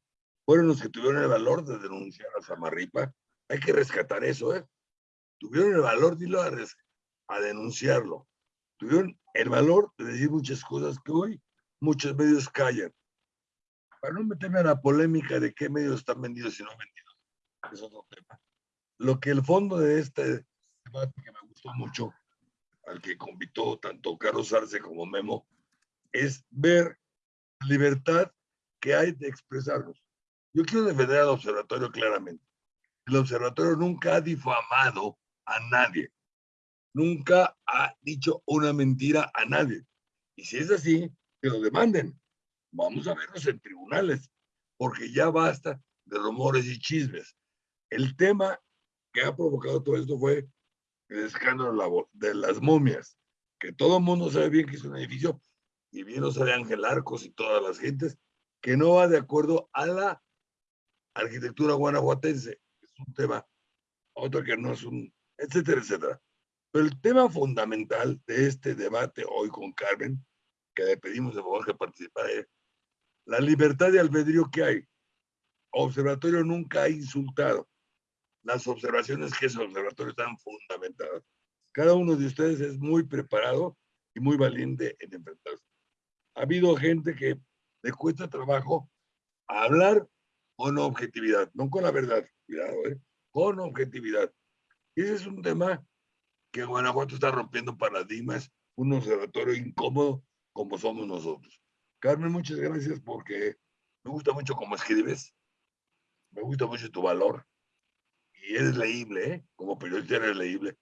fueron los que tuvieron el valor de denunciar a Samarripa. Hay que rescatar eso, ¿eh? Tuvieron el valor de irlo a, a denunciarlo. Tuvieron el valor de decir muchas cosas que hoy muchos medios callan. Para no meterme a la polémica de qué medios están vendidos y no vendidos, es otro tema. Lo que el fondo de este debate que me gustó mucho, al que convitó tanto Carlos Arce como Memo, es ver la libertad que hay de expresarnos. Yo quiero defender al observatorio claramente. El observatorio nunca ha difamado a nadie. Nunca ha dicho una mentira a nadie. Y si es así, que lo demanden. Vamos a verlos en tribunales, porque ya basta de rumores y chismes. El tema que ha provocado todo esto fue el escándalo de las momias, que todo el mundo sabe bien que es un edificio, y bien lo sabe Ángel Arcos y todas las gentes, que no va de acuerdo a la arquitectura guanajuatense. Es un tema, otro que no es un, etcétera, etcétera. Pero el tema fundamental de este debate hoy con Carmen, que le pedimos de favor que participara, es la libertad de albedrío que hay. Observatorio nunca ha insultado. Las observaciones que ese observatorio están fundamentadas. Cada uno de ustedes es muy preparado y muy valiente en enfrentarse. Ha habido gente que le cuesta trabajo hablar con objetividad, no con la verdad, cuidado, ¿eh? con objetividad. Ese es un tema que Guanajuato está rompiendo paradigmas, un observatorio incómodo como somos nosotros. Carmen, muchas gracias porque me gusta mucho cómo escribes, me gusta mucho tu valor y eres leíble, ¿eh? como periodista eres leíble,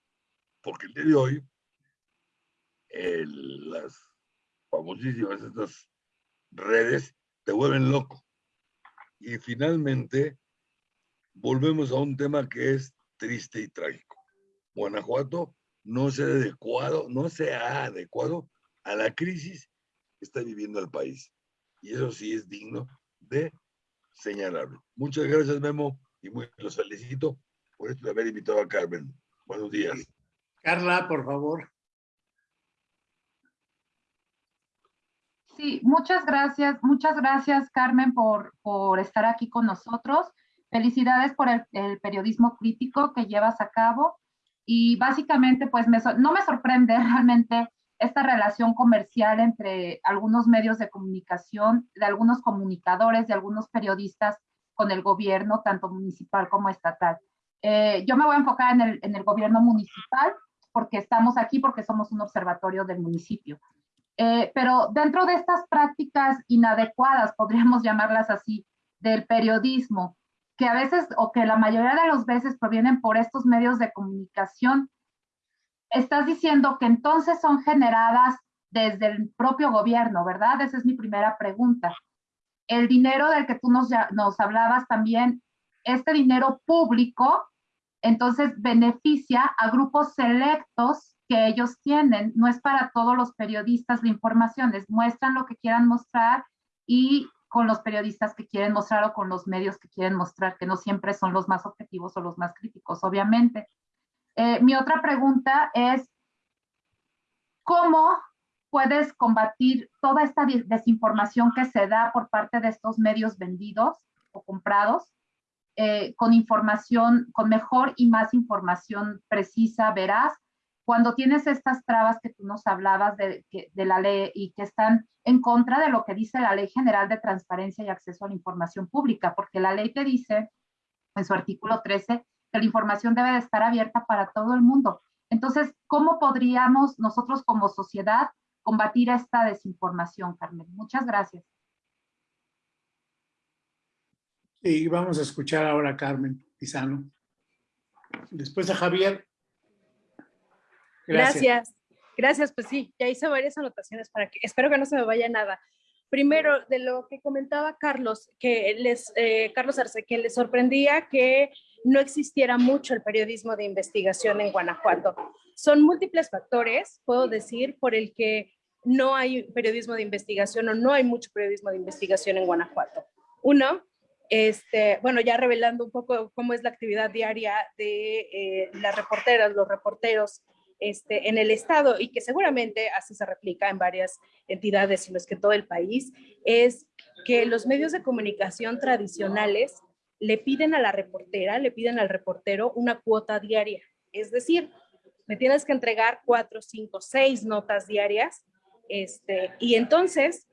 porque el día de hoy las famosísimas estas redes te vuelven loco. Y finalmente, volvemos a un tema que es triste y trágico. Guanajuato no se ha adecuado, no se ha adecuado a la crisis que está viviendo el país. Y eso sí es digno de señalarlo. Muchas gracias, Memo, y muy los felicito por esto de haber invitado a Carmen. Buenos días. Carla, por favor. Sí, muchas gracias, muchas gracias Carmen por, por estar aquí con nosotros. Felicidades por el, periodismo crítico que llevas a cabo y básicamente pues me, no me sorprende [LAUGHS] realmente esta relación comercial entre algunos medios de comunicación, de algunos comunicadores, de algunos periodistas con el gobierno, tanto municipal como estatal. Eh, yo me voy a enfocar en el, en el gobierno municipal porque estamos aquí, porque somos un observatorio del municipio. Eh, pero dentro de estas prácticas inadecuadas, podríamos [LAUGHS] llamarlas así, del periodismo, que a veces o que la mayoría de las veces provienen por estos medios de comunicación, estás diciendo que entonces son generadas desde el propio gobierno, ¿verdad? Esa es mi primera pregunta. El dinero del que tú nos, nos hablabas también, este dinero público, entonces beneficia a grupos selectos que ellos tienen. No es para todos los periodistas la información, les muestran lo que quieran mostrar y con los periodistas que quieren mostrar o con los medios que quieren mostrar, que no siempre son los más objetivos o los más críticos, obviamente. Eh, mi otra pregunta es, ¿cómo puedes combatir toda esta desinformación que se da por parte de estos medios vendidos o comprados eh, con información, con mejor y más información precisa, veraz, cuando tienes estas trabas que tú nos hablabas de, de, la ley y que están en contra de lo que dice la Ley General de Transparencia y Acceso a la Información Pública, porque la ley te dice en su artículo 13 que la información debe de estar abierta para todo el mundo. Entonces, ¿cómo podríamos nosotros como sociedad combatir esta desinformación, Carmen? Muchas gracias. Y vamos a escuchar ahora a Carmen Pizano. Después a Javier. Gracias. Gracias. pues sí, ya hice varias anotaciones para que, espero que no se me vaya nada. Primero, de lo que comentaba Carlos, que les, eh, Carlos Arce, que les sorprendía que no existiera mucho el periodismo de investigación en Guanajuato. Son múltiples factores, puedo decir, por el que no hay periodismo de investigación o no hay mucho periodismo de investigación en Guanajuato. Uno, este, bueno, ya revelando un poco cómo es la actividad diaria de eh, las reporteras, los reporteros este, en el Estado y que seguramente así se replica en varias entidades, sino es que todo el país, es que los medios de comunicación tradicionales le piden a la reportera, le piden al reportero una cuota diaria. Es decir, me tienes que entregar cuatro, cinco, seis notas diarias. Este, y entonces,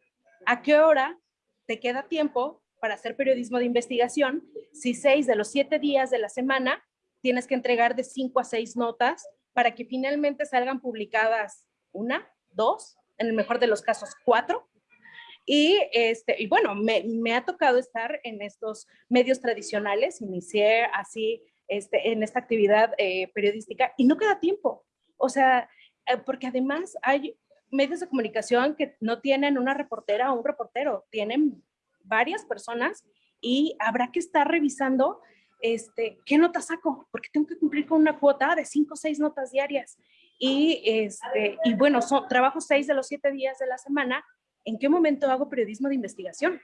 ¿a qué hora te queda tiempo para hacer periodismo de investigación si seis de los siete días de la semana tienes que entregar de cinco a seis notas para que finalmente salgan publicadas una, dos, en el mejor de los casos cuatro. Y, este, y bueno, me, me ha tocado estar en estos medios tradicionales, inicié así este, en esta actividad eh, periodística y no queda tiempo. O sea, eh, porque además hay medios de comunicación que no tienen una reportera o un reportero, tienen varias personas y habrá que estar revisando este, ¿qué nota saco? Porque tengo que cumplir con una cuota de cinco o seis notas diarias. Y, este, y bueno, son, trabajo seis de los siete días de la semana. ¿En qué momento hago periodismo de investigación?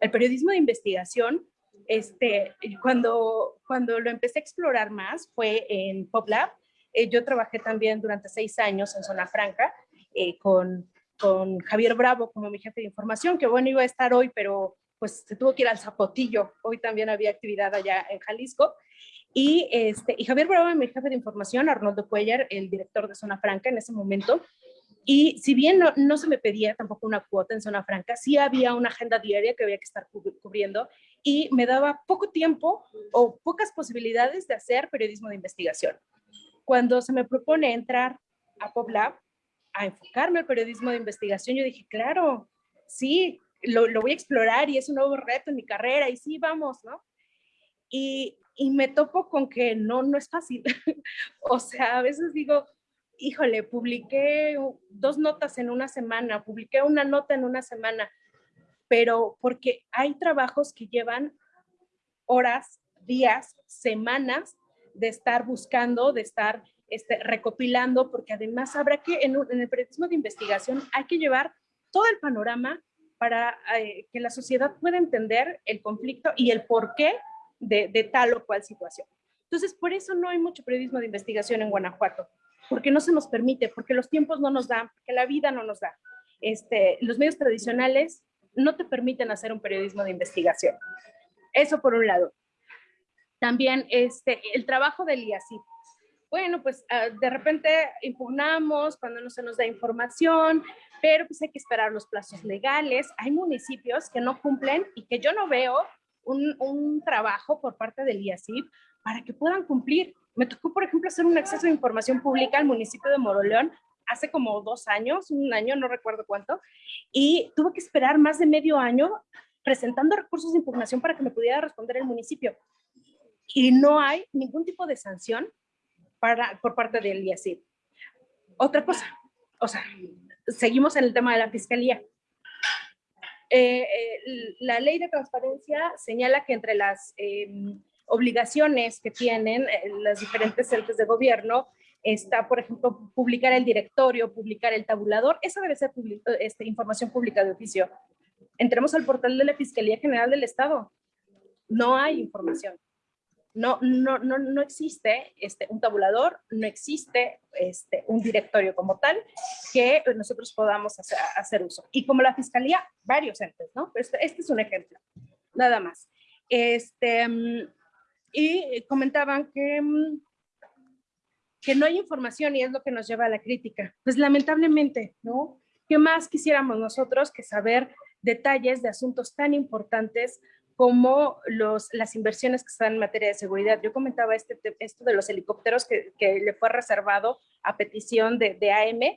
El periodismo de investigación, este, cuando, cuando lo empecé a explorar más, fue en PopLab. Eh, yo trabajé también durante seis años en Zona Franca eh, con, con Javier Bravo como mi jefe de información, que bueno, iba a estar hoy, pero pues se tuvo que ir al Zapotillo. Hoy también había actividad allá en Jalisco. Y, este, y Javier Bravo, mi jefe de información, Arnoldo Cuellar, el director de Zona Franca en ese momento. Y si bien no, no, se me pedía tampoco una cuota en Zona Franca, sí había una agenda diaria que había que estar cubriendo y me daba poco tiempo o pocas posibilidades de hacer periodismo de investigación. Cuando se me propone entrar a PopLab, a enfocarme al periodismo de investigación, yo dije, claro, sí, lo, voy a explorar y es un nuevo reto en mi carrera y sí, vamos, ¿no? Y, y me topo con que no, no es fácil. [LAUGHS] o sea, a veces digo, híjole, publiqué dos notas en una semana, publiqué una nota en una semana, pero porque hay trabajos que llevan horas, días, semanas de estar buscando, de estar este, recopilando, porque además habrá que, en, el periodismo de investigación, hay que llevar todo el panorama para eh, que la sociedad pueda entender el conflicto y el porqué de, de tal o cual situación. Entonces, por eso no hay mucho periodismo de investigación en Guanajuato, porque no se nos permite, porque los tiempos no nos dan, porque la vida no nos da. Este, los medios tradicionales no te permiten hacer un periodismo de investigación. Eso por un lado. También este, el trabajo del IACIP. Bueno, pues ah, de repente impugnamos cuando no se nos da información, pero pues hay que esperar los plazos legales. Hay municipios que no cumplen y que yo no veo un, un trabajo por parte del IACIP para que puedan cumplir. Me tocó, por ejemplo, hacer un acceso de información pública al municipio de Moroleón hace como dos años, un año, no recuerdo cuánto, y tuve que esperar más de medio año presentando recursos de impugnación para que me pudiera responder el municipio. Y no hay ningún tipo de sanción para, por parte del IACIP. Otra cosa, o sea, seguimos en el tema de la fiscalía. Eh, eh, la ley de transparencia señala que entre las em, obligaciones que tienen eh, las diferentes entes de gobierno está, por ejemplo, publicar el directorio, publicar el tabulador. Esa debe ser este, información pública de oficio. Entremos al portal de la Fiscalía General del Estado. No hay información no, no, no, no existe este, un tabulador, no existe este, un directorio como tal que nosotros podamos hacer, uso. Y como la fiscalía, varios entes, ¿no? Este, este, es un ejemplo, nada más. Este, y comentaban que, que no hay información y es lo que nos lleva a la crítica. Pues lamentablemente, ¿no? ¿Qué más quisiéramos nosotros que saber detalles de asuntos tan importantes como los, las inversiones que están en materia de seguridad. Yo comentaba este, esto de los helicópteros que, que le fue reservado a petición de, de AM, eh,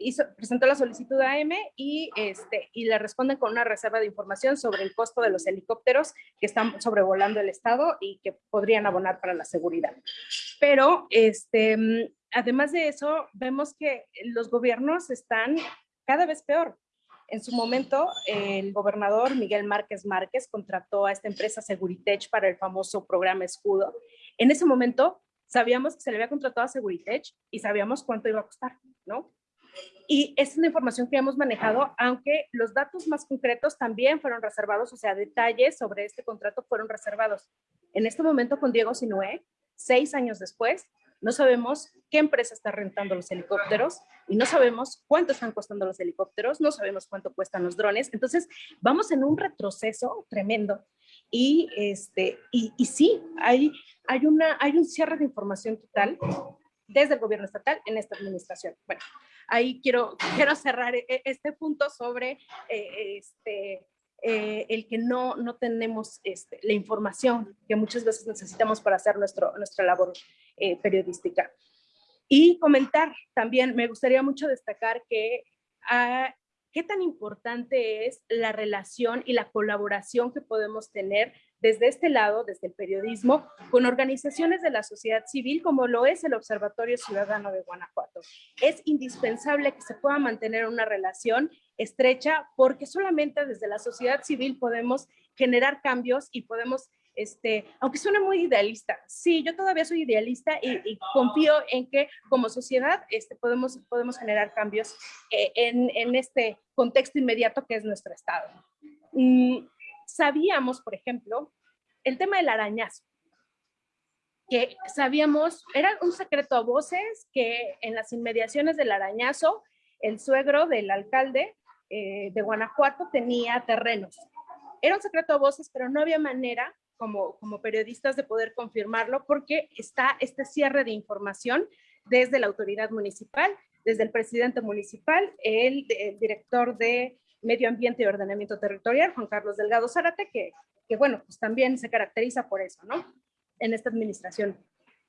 hizo, presentó la solicitud a AM y, este, y le responden con una reserva de información sobre el costo de los helicópteros que están sobrevolando el estado y que podrían abonar para la seguridad. Pero este, además de eso, vemos que los gobiernos están cada vez peor. En su momento, el gobernador Miguel Márquez Márquez contrató a esta empresa Seguritech para el famoso programa Escudo. En ese momento, sabíamos que se le había contratado a Seguritech y sabíamos cuánto iba a costar, ¿no? Y es una información que hemos manejado, aunque los datos más concretos también fueron reservados, o sea, detalles sobre este contrato fueron reservados. En este momento con Diego Sinué, seis años después, no sabemos qué empresa está rentando los helicópteros y no sabemos cuánto están costando los helicópteros, no sabemos cuánto cuestan los drones. Entonces, vamos en un retroceso tremendo. Y, este, y, y sí, hay, hay, una, hay un cierre de información total desde el gobierno estatal en esta administración. Bueno, ahí quiero, quiero cerrar e, e, este punto sobre eh, este, eh, el que no, no tenemos este, la información que muchas veces necesitamos para hacer nuestro, nuestra labor eh, periodística. Y comentar también, me gustaría mucho destacar que ah, qué tan importante es la relación y la colaboración que podemos tener desde este lado, desde el periodismo, con organizaciones de la sociedad civil como lo es el Observatorio Ciudadano de Guanajuato. Es indispensable que se pueda mantener una relación estrecha porque solamente desde la sociedad civil podemos generar cambios y podemos este, aunque suene muy idealista, sí, yo todavía soy idealista y, confío en que como sociedad este, podemos, podemos generar cambios eh, en, en, este contexto inmediato que es nuestro Estado. Mm, sabíamos, por ejemplo, el tema del arañazo, que sabíamos, era un secreto a voces que en las inmediaciones del arañazo, el suegro del alcalde eh, de Guanajuato tenía terrenos. Era un secreto a voces, pero no había manera como, como periodistas de poder confirmarlo porque está este cierre de información desde la autoridad municipal, desde el presidente municipal, el director de Medio Ambiente y Ordenamiento Territorial, Juan Carlos Delgado Zárate, que, que bueno, pues también se caracteriza por eso, ¿no? En esta administración.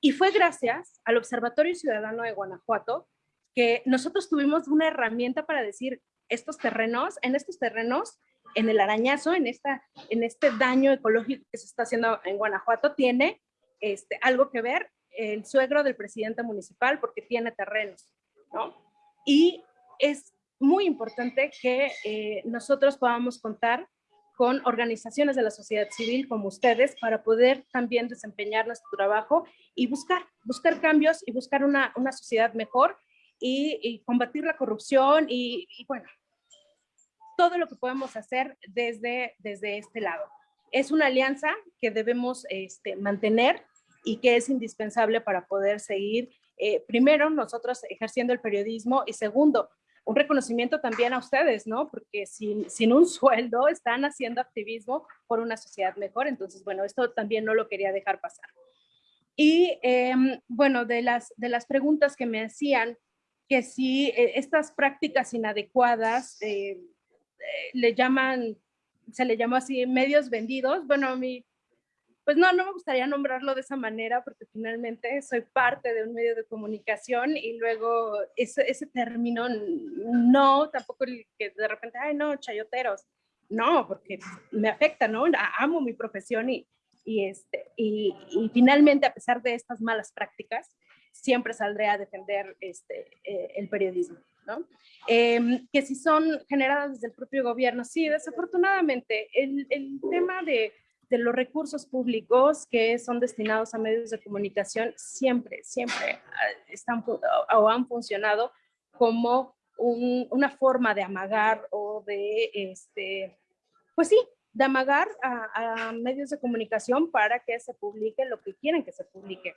Y fue gracias al Observatorio Ciudadano de Guanajuato que nosotros tuvimos una herramienta para decir, estos terrenos, en estos terrenos, en el arañazo, en, esta, en este daño ecológico que se está haciendo en Guanajuato, tiene este, algo que ver el suegro del presidente municipal porque tiene terrenos, ¿no? Y es muy importante que eh, nosotros podamos contar con organizaciones de la sociedad civil como ustedes para poder también desempeñar nuestro trabajo y buscar, buscar cambios y buscar una, una sociedad mejor y, combatir la corrupción y, bueno, todo lo que podemos hacer desde, desde este lado. Es una alianza que debemos este, mantener y que es indispensable para poder seguir, eh, primero, nosotros ejerciendo el periodismo y segundo, un reconocimiento también a ustedes, ¿no? Porque sin, sin un sueldo están haciendo activismo por una sociedad mejor. Entonces, bueno, esto también no lo quería dejar pasar. Y em, bueno, de las, de las preguntas que me hacían, que si eh, estas prácticas inadecuadas eh, eh, le llaman, se le llamó así, medios vendidos, bueno, mí pues no, no me gustaría nombrarlo de esa manera porque finalmente soy parte de un medio de comunicación y luego ese, ese término, no, tampoco el que de repente, ay no, chayoteros, no, porque me afecta, ¿no? Amo mi profesión y, y, este, y, finalmente a pesar de estas malas prácticas, siempre saldré a defender este, eh, el periodismo. ¿no? Em, que si son generadas desde el propio gobierno, sí, desafortunadamente, el, el tema de de los recursos públicos que son destinados a medios de comunicación siempre, siempre ah, están o han funcionado como una forma de amagar o de, este, pues sí, de amagar a, medios de comunicación para que se publique lo que quieren que se publique.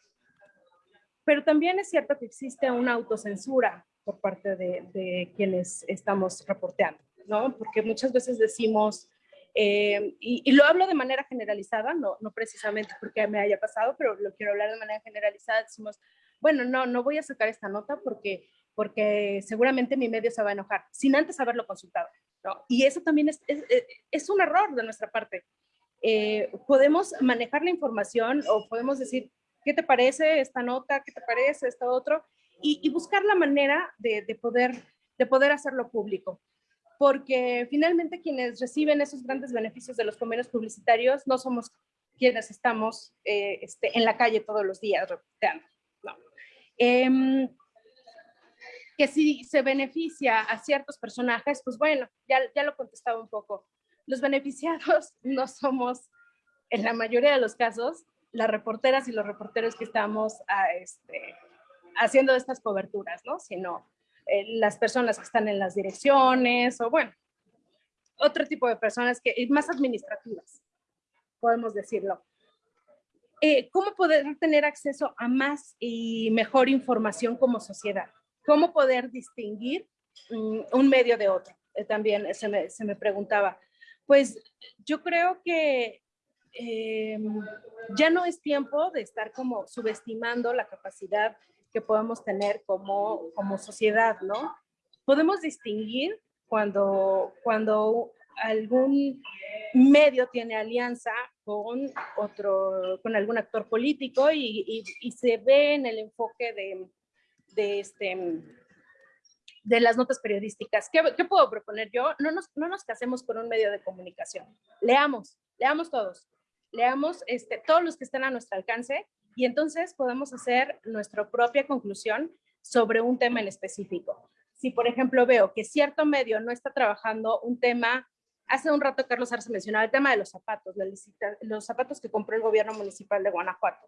Pero también es cierto que existe una autocensura por parte de, de quienes estamos reporteando, ¿no? Porque muchas veces decimos, eh, y, lo hablo de manera generalizada, no, no precisamente porque me haya pasado, pero lo quiero hablar de manera generalizada. Decimos, bueno, no, no voy a sacar esta nota porque, porque seguramente mi medio se va a enojar, sin antes haberlo consultado. ¿no? Y eso también es, es, es, un error de nuestra parte. Eh, podemos manejar la información o podemos decir, ¿qué te parece esta nota? ¿Qué te parece esto otro? Y, y buscar la manera de, de, poder, de poder hacerlo público porque finalmente quienes reciben esos grandes beneficios de los convenios publicitarios no somos quienes estamos eh, este, en la calle todos los días reporteando. No. Em, que si se beneficia a ciertos personajes, pues bueno, ya, ya lo contestaba un poco. Los beneficiados [LAUGHS] no somos, en la mayoría de los casos, las reporteras y los reporteros que estamos a, ah, este, haciendo estas coberturas, ¿no? Sino eh, las personas que están en las direcciones o bueno, otro tipo de personas que más administrativas, podemos decirlo. eh, ¿cómo poder tener acceso a más y mejor información como sociedad? ¿Cómo poder distinguir mm, un medio de otro? Eh, también se me, se me, preguntaba. Pues yo creo que eh, ya no es tiempo de estar como subestimando la capacidad que podemos tener como, como sociedad, ¿no? Podemos distinguir cuando, cuando algún medio tiene alianza con otro, con algún actor político y, y, se ve en el enfoque de, de, este, de las notas periodísticas. ¿Qué, ¿Qué, puedo proponer yo? No nos, no nos casemos con un medio de comunicación. Leamos, leamos todos. Leamos este, todos los que estén a nuestro alcance y entonces podemos hacer nuestra propia conclusión sobre un tema en específico. Si, por ejemplo, veo que cierto medio no está trabajando un tema Hace un rato Carlos Arce mencionaba el tema de los zapatos, los zapatos que compró el gobierno municipal de Guanajuato.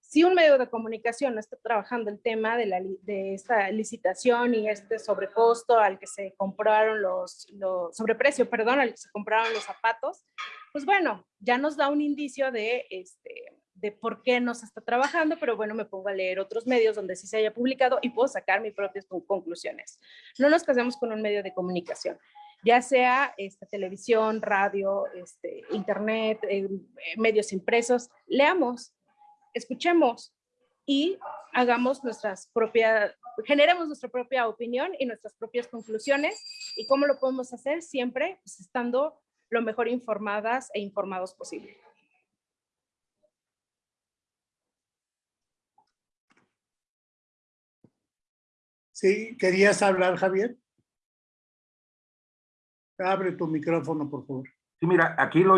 Si un medio de comunicación no está trabajando el tema de, la, de esta licitación y este sobrecosto al que se compraron los, los, sobreprecio, perdón, al que se compraron los zapatos, pues bueno, ya nos da un indicio de, este, de por qué no se está trabajando, pero bueno, me pongo a leer otros medios donde sí se haya publicado y puedo sacar mis propias conclusiones. No nos casemos con un medio de comunicación ya sea este, televisión, radio, este, internet, eh, medios impresos, leamos, escuchemos y hagamos nuestras propias, generemos nuestra propia opinión y nuestras propias conclusiones. ¿Y cómo lo podemos hacer? Siempre pues, estando lo mejor informadas e informados posible. Sí, ¿querías hablar, Javier? Abre tu micrófono, por favor. Sí, mira, aquí lo,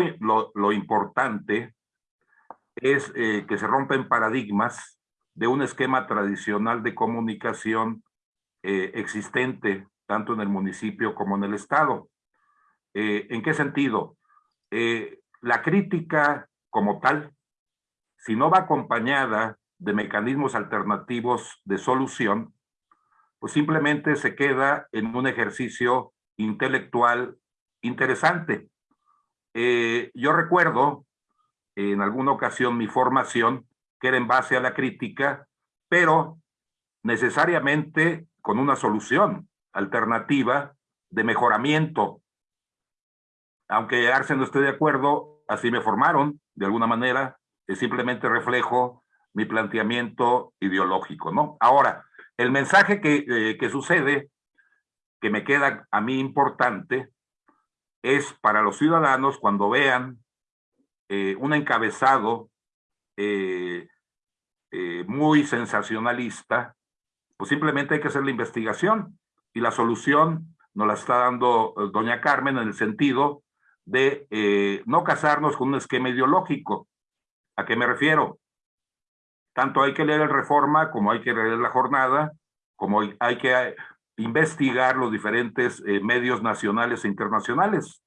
lo, importante es eh, que se rompen paradigmas de un esquema tradicional de comunicación eh, existente tanto en el municipio como en el estado. Eh, ¿En qué sentido? la crítica como tal, si no va acompañada de mecanismos alternativos de solución, pues simplemente se queda en un ejercicio intelectual interesante. Eh, yo recuerdo en alguna ocasión mi formación que era en base a la crítica, pero necesariamente con una solución alternativa de mejoramiento. Aunque Arce no esté de acuerdo, así me formaron, de alguna manera, es simplemente reflejo mi planteamiento ideológico, ¿no? Ahora, el mensaje que, eh, que sucede que me queda a mí importante es para los ciudadanos cuando vean eh, un encabezado eh, muy sensacionalista, pues simplemente hay que hacer la investigación y la solución nos la está dando doña Carmen en el sentido de no casarnos con un esquema ideológico. ¿A qué me refiero? Tanto hay que leer el Reforma como hay que leer la jornada, como hay que investigar los diferentes eh, medios nacionales e internacionales,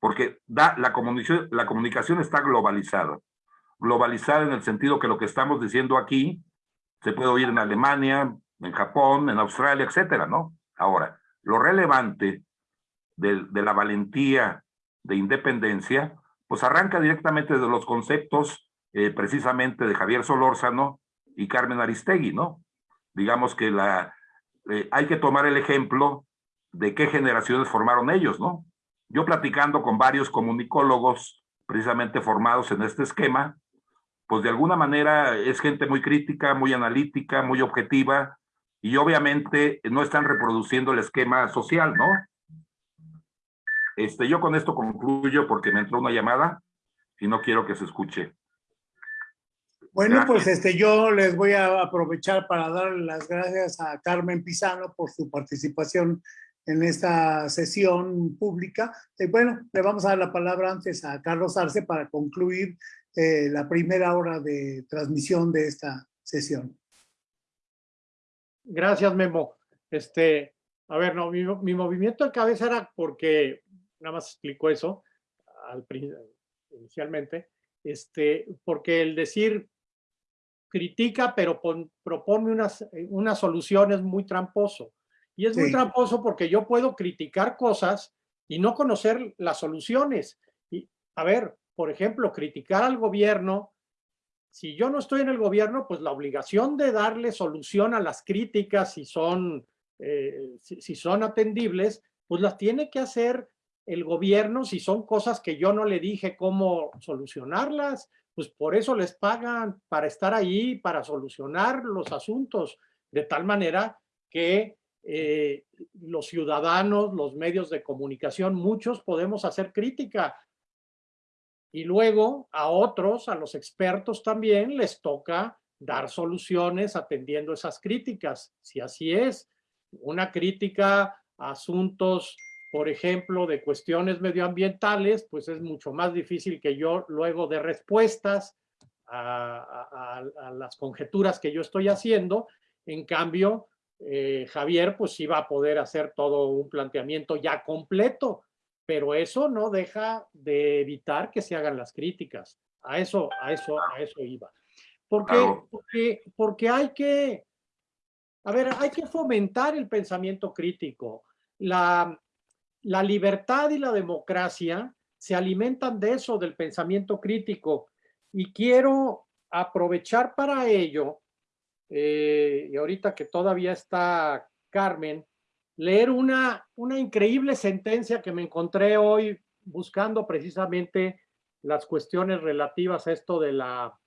porque da, la, comunicación, la comunicación está globalizada. Globalizada en el sentido que lo que estamos diciendo aquí se puede oír en Alemania, en Japón, en Australia, etcétera, ¿no? Ahora, lo relevante de, de la valentía de independencia, pues arranca directamente de los conceptos eh, precisamente de Javier Solórzano y Carmen Aristegui, ¿no? Digamos que la, eh, hay que tomar el ejemplo de qué generaciones formaron ellos, ¿no? Yo platicando con varios comunicólogos precisamente formados en este esquema, pues de alguna manera es gente muy crítica, muy analítica, muy objetiva, y obviamente no están reproduciendo el esquema social, ¿no? Este, yo con esto concluyo porque me entró una llamada y no quiero que se escuche. Bueno, pues este, yo les voy a aprovechar para dar las gracias a Carmen Pizano por su participación en esta sesión pública. Y bueno, le vamos a dar la palabra antes a Carlos Arce para concluir eh, la primera hora de transmisión de esta sesión. Gracias, Memo. Este, a ver, no, mi, movimiento de cabeza era porque, nada más explico eso al, inicialmente, este, porque el decir critica, pero propone unas, eh, unas soluciones muy tramposo. Y es muy tramposo porque yo puedo criticar cosas y no conocer las soluciones. Y, a ver, por ejemplo, criticar al gobierno si yo no estoy en el gobierno, pues la obligación de darle solución a las críticas, si son, eh, si, son atendibles, pues las tiene que hacer el gobierno si son cosas que yo no le dije cómo solucionarlas, pues por eso les pagan para estar ahí, para solucionar los asuntos, de tal manera que eh, los ciudadanos, los medios de comunicación, muchos podemos hacer crítica, y luego a otros, a los expertos también, les toca dar soluciones atendiendo esas críticas. Si así es, una crítica a asuntos, por ejemplo, de cuestiones medioambientales, pues es mucho más difícil que yo luego de respuestas a, las conjeturas que yo estoy haciendo. En cambio, eh, Javier, pues sí va a poder hacer todo un planteamiento ya completo pero eso no deja de evitar que se hagan las críticas. A eso, a eso, a eso iba. Porque, porque, porque hay que, a ver, hay que fomentar el pensamiento crítico. La, la libertad y la democracia se alimentan de eso, del pensamiento crítico. Y quiero aprovechar para ello, eh, y ahorita que todavía está Carmen, leer una, una increíble sentencia que me encontré hoy buscando precisamente las cuestiones relativas a esto de la,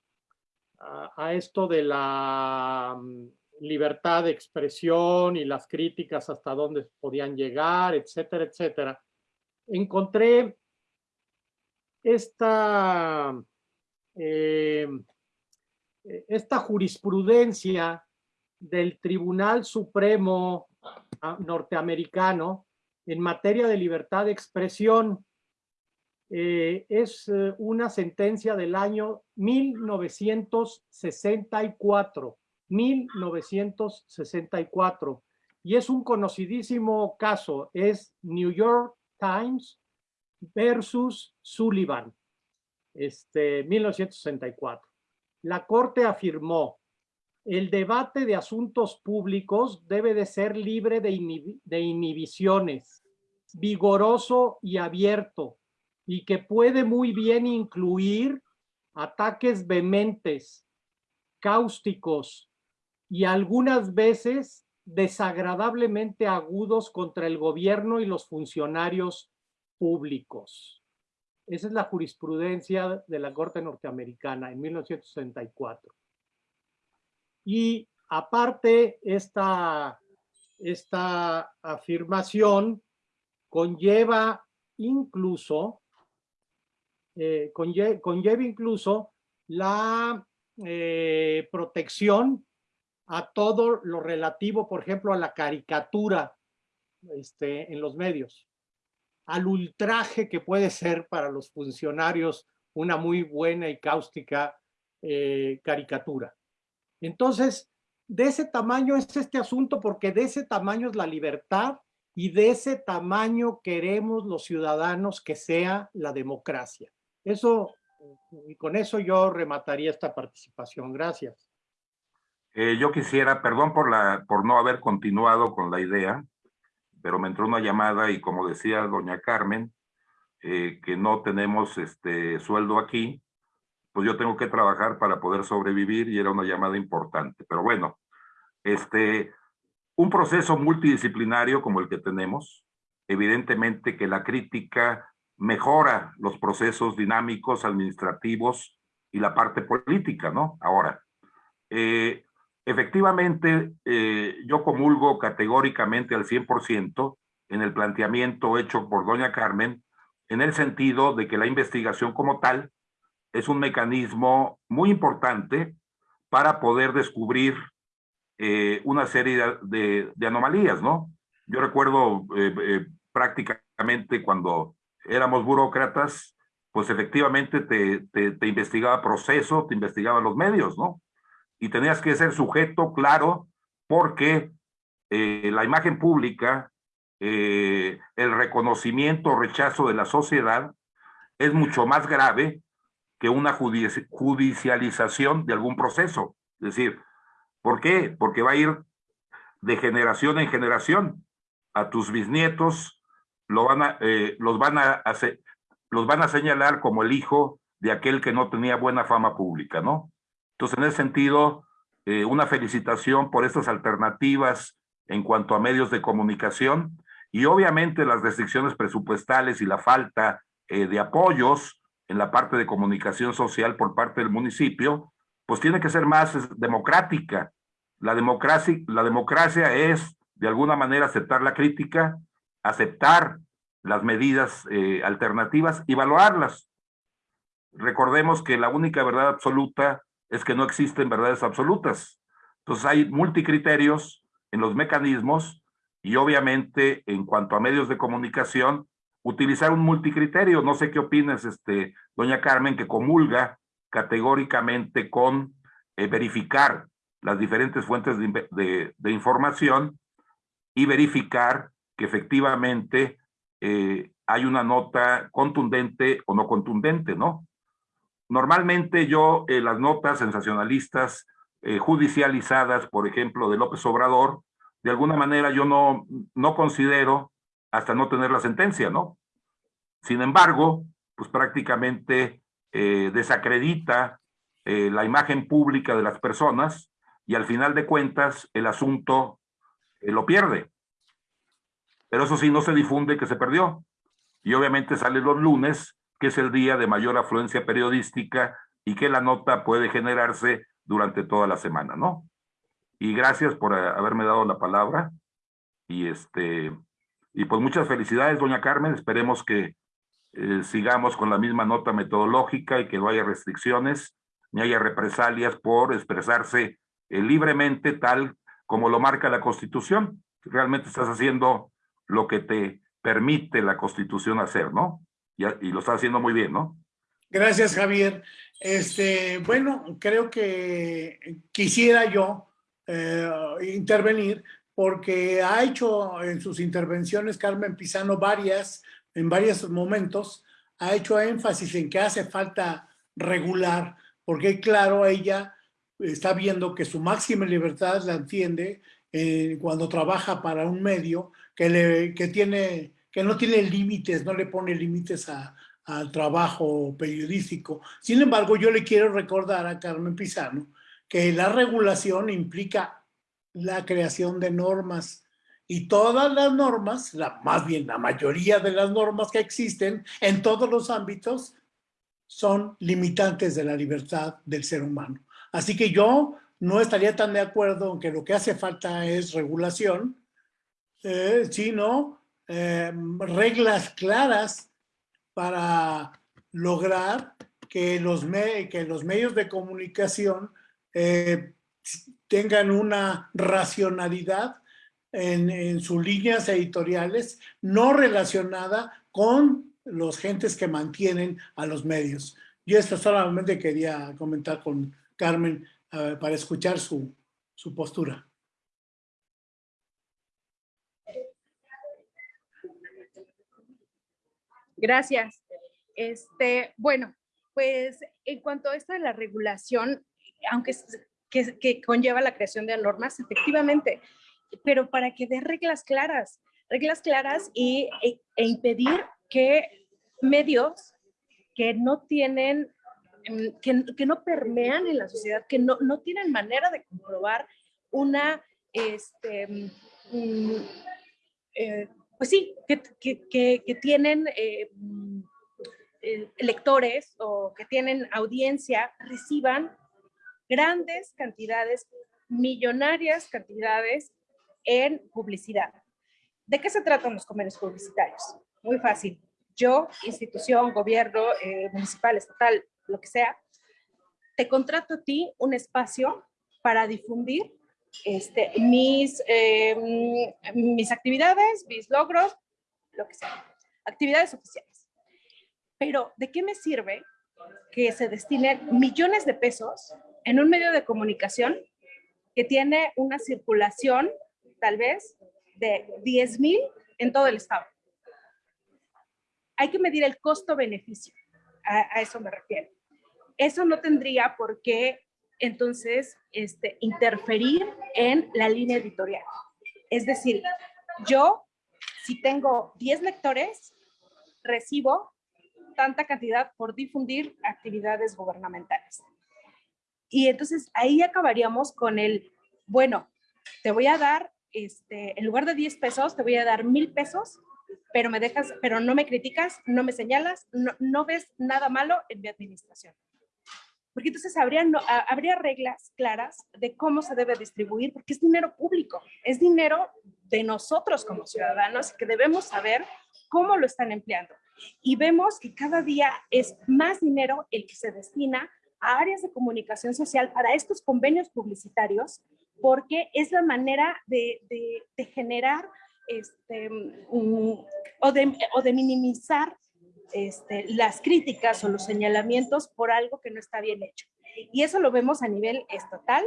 a, esto de la mm, libertad de expresión y las críticas hasta dónde podían llegar, etcétera, etcétera. Encontré esta, eh, esta jurisprudencia del Tribunal Supremo norteamericano en materia de libertad de expresión. Eh, es eh, una sentencia del año 1964, 1964, y es un conocidísimo caso, es New York Times versus Sullivan, este, 1964. La Corte afirmó el debate de asuntos públicos debe de ser libre de, inhibiciones, vigoroso y abierto, y que puede muy bien incluir ataques vehementes, cáusticos y algunas veces desagradablemente agudos contra el gobierno y los funcionarios públicos. Esa es la jurisprudencia de la Corte Norteamericana en 1964. Y aparte, esta, esta afirmación conlleva incluso, eh, conlleva, incluso la eh, protección a todo lo relativo, por ejemplo, a la caricatura este, en los medios, al ultraje que puede ser para los funcionarios una muy buena y cáustica eh, caricatura. Entonces, de ese tamaño es este asunto porque de ese tamaño es la libertad y de ese tamaño queremos los ciudadanos que sea la democracia. Eso, y con eso yo remataría esta participación. Gracias. Eh, yo quisiera, perdón por, la, por no haber continuado con la idea, pero me entró una llamada y como decía doña Carmen, eh, que no tenemos este sueldo aquí, pues yo tengo que trabajar para poder sobrevivir y era una llamada importante. Pero bueno, este, un proceso multidisciplinario como el que tenemos, evidentemente que la crítica mejora los procesos dinámicos, administrativos y la parte política, ¿no? Ahora, eh, efectivamente, eh, yo comulgo categóricamente al 100% en el planteamiento hecho por doña Carmen, en el sentido de que la investigación como tal es un mecanismo muy importante para poder descubrir eh, una serie de, anomalías, ¿no? Yo recuerdo eh, prácticamente cuando éramos burócratas, pues efectivamente te, te, investigaba proceso, te investigaba los medios, ¿no? Y tenías que ser sujeto claro porque la imagen pública, el reconocimiento o rechazo de la sociedad es mucho más grave que una judicialización de algún proceso. Es decir, ¿por qué? Porque va a ir de generación en generación. A tus bisnietos lo van a, eh, los, van a hacer, los van a señalar como el hijo de aquel que no tenía buena fama pública, ¿no? Entonces, en ese sentido, eh, una felicitación por estas alternativas en cuanto a medios de comunicación y obviamente las restricciones presupuestales y la falta eh, de apoyos en la parte de comunicación social por parte del municipio, pues tiene que ser más democrática. La democracia, la democracia es, de alguna manera, aceptar la crítica, aceptar las medidas eh, alternativas y evaluarlas. Recordemos que la única verdad absoluta es que no existen verdades absolutas. Entonces hay multicriterios en los mecanismos y obviamente en cuanto a medios de comunicación, utilizar un multicriterio. No sé qué opinas, este, doña Carmen, que comulga categóricamente con eh, verificar las diferentes fuentes de, información y verificar que efectivamente eh, hay una nota contundente o no contundente, ¿no? Normalmente yo eh, las notas sensacionalistas judicializadas, por ejemplo, de López Obrador, de alguna manera yo no, no considero hasta no tener la sentencia, ¿no? Sin embargo, pues prácticamente eh, desacredita eh, la imagen pública de las personas y al final de cuentas el asunto eh, lo pierde. Pero eso sí, no se difunde que se perdió. Y obviamente sale los lunes, que es el día de mayor afluencia periodística y que la nota puede generarse durante toda la semana, ¿no? Y gracias por haberme dado la palabra. Y este, y pues muchas felicidades, doña Carmen. Esperemos que eh, sigamos con la misma nota metodológica y que no haya restricciones ni haya represalias por expresarse eh, libremente tal como lo marca la Constitución. Realmente estás haciendo lo que te permite la Constitución hacer, ¿no? Y, lo estás haciendo muy bien, ¿no? Gracias, Javier. Este, bueno, creo que quisiera yo eh, intervenir porque ha hecho en sus intervenciones Carmen Pizano varias, en varios momentos, ha hecho énfasis en que hace falta regular, porque claro, ella está viendo que su máxima libertad la entiende eh, cuando trabaja para un medio que, le, que, tiene, que no tiene límites, no le pone límites al trabajo periodístico. Sin embargo, yo le quiero recordar a Carmen Pizano que la regulación implica la creación de normas y todas las normas, la, más bien la mayoría de las normas que existen en todos los ámbitos son limitantes de la libertad del ser humano. Así que yo no estaría tan de acuerdo en que lo que hace falta es regulación, eh, sino eh, reglas claras para lograr que los, que los medios de comunicación eh, tengan una racionalidad en, sus líneas editoriales no relacionada con los gentes que mantienen a los medios. Y esto solamente quería comentar con Carmen eh, para escuchar su, su postura. Gracias. Este, bueno, pues en cuanto a esto de la regulación, aunque que, conlleva la creación de normas, efectivamente, pero para que dé reglas claras, reglas claras y, e, e impedir que medios que no tienen, em, que, no permean en la sociedad, que no, no tienen manera de comprobar una, este, mm, eh, pues sí, que, tienen eh, mm, eh, lectores o que tienen audiencia, reciban grandes cantidades, millonarias cantidades en publicidad. ¿De qué se tratan los convenios publicitarios? Muy fácil. Yo, institución, gobierno, eh, municipal, estatal, lo que sea, te contrato a ti un espacio para difundir este, mis, eh, mis actividades, mis logros, lo que sea, actividades oficiales. Pero, ¿de qué me sirve que se destinen millones de pesos en un medio de comunicación que tiene una circulación tal vez de 10 mil en todo el estado. Hay que medir el costo-beneficio, a, eso me refiero. Eso no tendría por qué entonces este, interferir en la línea editorial. Es decir, yo, si tengo 10 lectores, recibo tanta cantidad por difundir actividades gubernamentales Y entonces ahí acabaríamos con el, bueno, te voy a dar, este, en lugar de 10 pesos, te voy a dar mil pesos, pero me dejas, pero no me criticas, no me señalas, no, no ves nada malo en mi administración. Porque entonces habría, no, habría reglas claras de cómo se debe distribuir, porque es dinero público, es dinero de nosotros como ciudadanos que debemos saber cómo lo están empleando. Y vemos que cada día es más dinero el que se destina a áreas de comunicación social para estos convenios publicitarios, porque es la manera de, de, generar este, mm, o, de, o de minimizar este, las críticas o los señalamientos por algo que no está bien hecho. Y eso lo vemos a nivel estatal,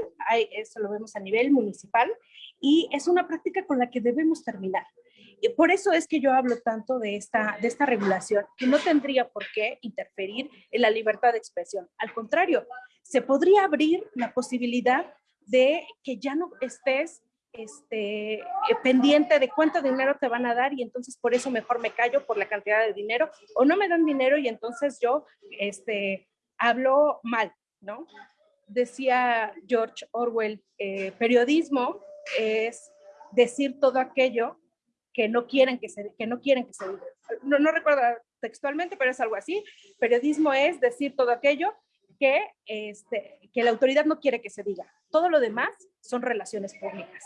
eso lo vemos a nivel municipal y es una práctica con la que debemos terminar. Y por eso es que yo hablo tanto de esta, de esta regulación, que no tendría por qué interferir en la libertad de expresión. Al contrario, se podría abrir la posibilidad de que ya no estés este, eh, pendiente de cuánto dinero te van a dar y entonces por eso mejor me callo por la cantidad de dinero o no me dan dinero y entonces yo este, hablo mal. Decía George Orwell, eh, periodismo es decir todo aquello que no quieren que se, que no quieren que se diga. No, no recuerdo textualmente, pero es algo así. Periodismo es decir todo aquello que, este, que la autoridad no quiere que se diga. Todo lo demás son relaciones públicas.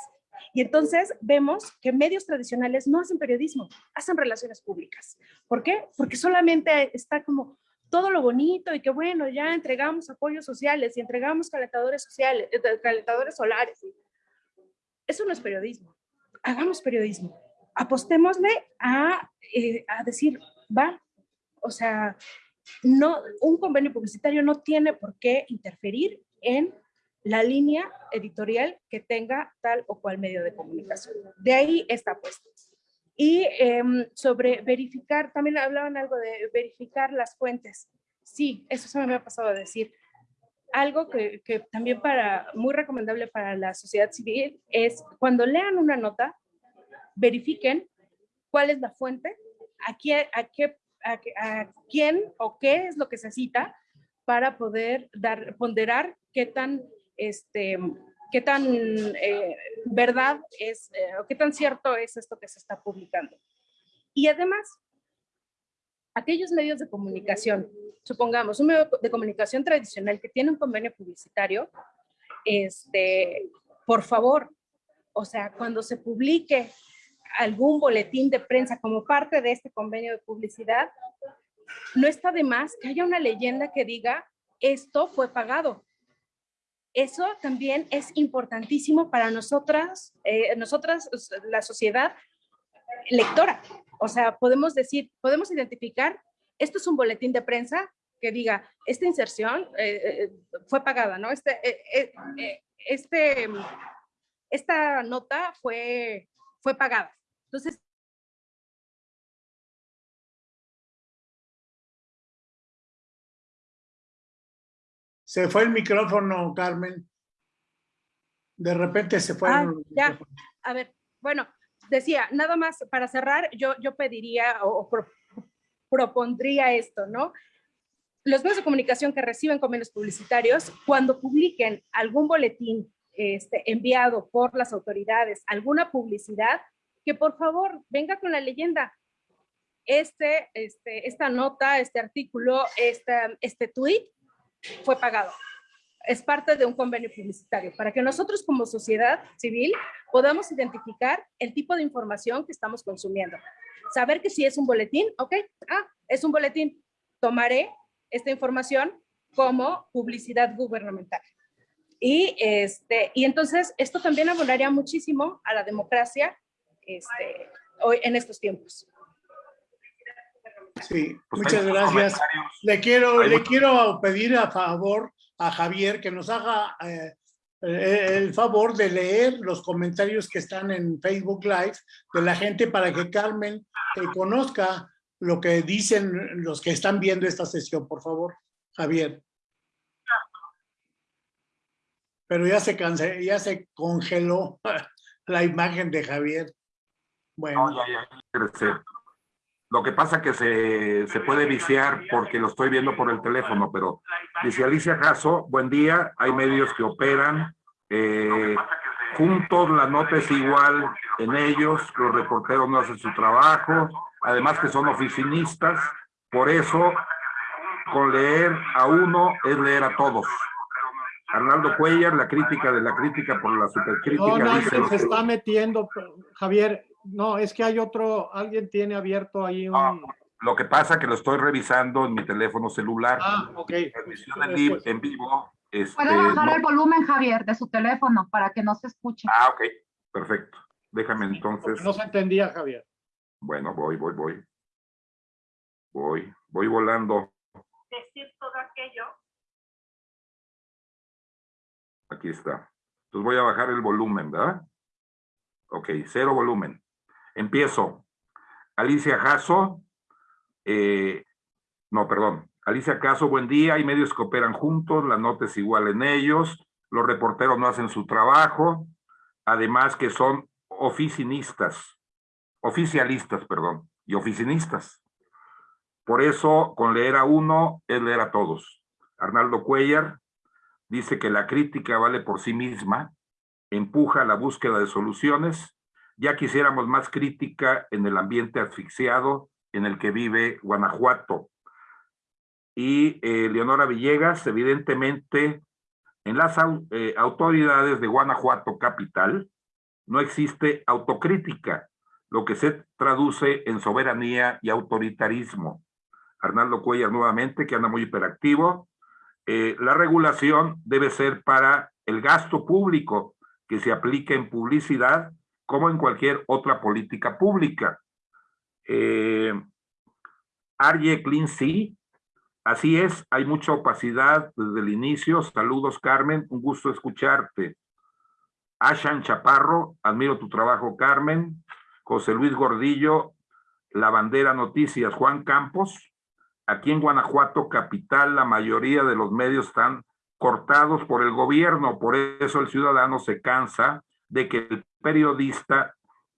Y entonces vemos que medios tradicionales no hacen periodismo, hacen relaciones públicas. ¿Por qué? Porque solamente está como todo lo bonito y que bueno, ya entregamos apoyos sociales y entregamos calentadores sociales, eh, calentadores solares. Eso no es periodismo. Hagamos periodismo. Apostémosle a, eh, a decir, va, o sea, no, un convenio publicitario no tiene por qué interferir en la línea editorial que tenga tal o cual medio de comunicación. De ahí está puesto. Y em, sobre verificar, también hablaban algo de verificar las fuentes. Sí, eso se me ha pasado a decir. Algo que, que, también para, muy recomendable para la sociedad civil es cuando lean una nota, verifiquen cuál es la fuente, a, qué, a, qué, a, a quién o qué es lo que se cita para poder dar, ponderar qué tan este, qué tan eh, verdad es, eh, o qué tan cierto es esto que se está publicando. Y además, aquellos medios de comunicación, supongamos un medio de comunicación tradicional que tiene un convenio publicitario, este, por favor, o sea, cuando se publique algún boletín de prensa como parte de este convenio de publicidad, no está de más que haya una leyenda que diga esto fue pagado, eso también es importantísimo para nosotras, eh, nosotras, la sociedad lectora. O sea, podemos decir, podemos identificar, esto es un boletín de prensa que diga, esta inserción eh, eh, fue pagada, ¿no? Este, este, esta nota fue, fue pagada. Entonces, Se fue el micrófono, Carmen. De repente se fue. Ah, ya. A ver, bueno, decía, nada más para cerrar, yo, yo pediría o, propondría esto, ¿no? Los medios de comunicación que reciben convenios publicitarios, cuando publiquen algún boletín este, enviado por las autoridades, alguna publicidad, que por favor venga con la leyenda. Este, este, esta nota, este artículo, este, este tweet fue pagado. Es parte de un convenio publicitario para que nosotros como sociedad civil podamos identificar el tipo de información que estamos consumiendo. Saber que si es un boletín, ok, ah, es un boletín, tomaré esta información como publicidad gubernamental. Y, este, y entonces esto también abonaría muchísimo a la democracia este, hoy en estos tiempos. Sí, pues muchas gracias. Le quiero, le quiero pedir a favor a Javier que nos haga eh, eh, el favor de leer los comentarios que están en Facebook Live de la gente para que Carmen eh, conozca lo que dicen los que están viendo esta sesión, por favor, Javier. Pero ya se cansé, ya se congeló [LAUGHS] la imagen de Javier. Bueno. ya, ya, Lo que pasa que se, se, puede viciar porque lo estoy viendo por el teléfono, pero dice Alicia Caso, buen día, hay medios que operan, eh, juntos la nota es igual en ellos, los reporteros no hacen su trabajo, además que son oficinistas, por eso con leer a uno es leer a todos. Arnaldo Cuellar, la crítica de la crítica por la supercrítica. No, no, se está metiendo, Javier, no, es que hay otro, alguien tiene abierto ahí un... Ah, lo que pasa que lo estoy revisando en mi teléfono celular. Ah, ok. Transmisión en, en vivo. Este, Puede bajar el volumen, Javier, de su teléfono para que no se escuche. Ah, ok. Perfecto. Déjame entonces. No se entendía, Javier. Bueno, voy, voy, voy. Voy, voy volando. Decir todo aquello. Aquí está. Entonces voy a bajar el volumen, ¿verdad? Ok, cero volumen. Empiezo. Alicia Jasso, eh, no, perdón. Alicia Caso, buen día. Hay medios que operan juntos, la nota es igual en ellos, los reporteros no hacen su trabajo, además que son oficinistas, oficialistas, perdón, y oficinistas. Por eso, con leer a uno es leer a todos. Arnaldo Cuellar dice que la crítica vale por sí misma, empuja la búsqueda de soluciones. Ya quisiéramos más crítica en el ambiente asfixiado en el que vive Guanajuato. Y eh, Leonora Villegas, evidentemente, en las eh, autoridades de Guanajuato capital no existe autocrítica, lo que se traduce en soberanía y autoritarismo. Arnaldo Cuellar nuevamente, que anda muy hiperactivo. Eh, la regulación debe ser para el gasto público, que se aplique en publicidad como en cualquier otra política pública. Eh, Arye Clean así es, hay mucha opacidad desde el inicio. Saludos, Carmen, un gusto escucharte. Ashan Chaparro, admiro tu trabajo, Carmen. José Luis Gordillo, La Bandera Noticias, Juan Campos. Aquí en Guanajuato, capital, la mayoría de los medios están cortados por el gobierno. Por eso el ciudadano se cansa de que el periodista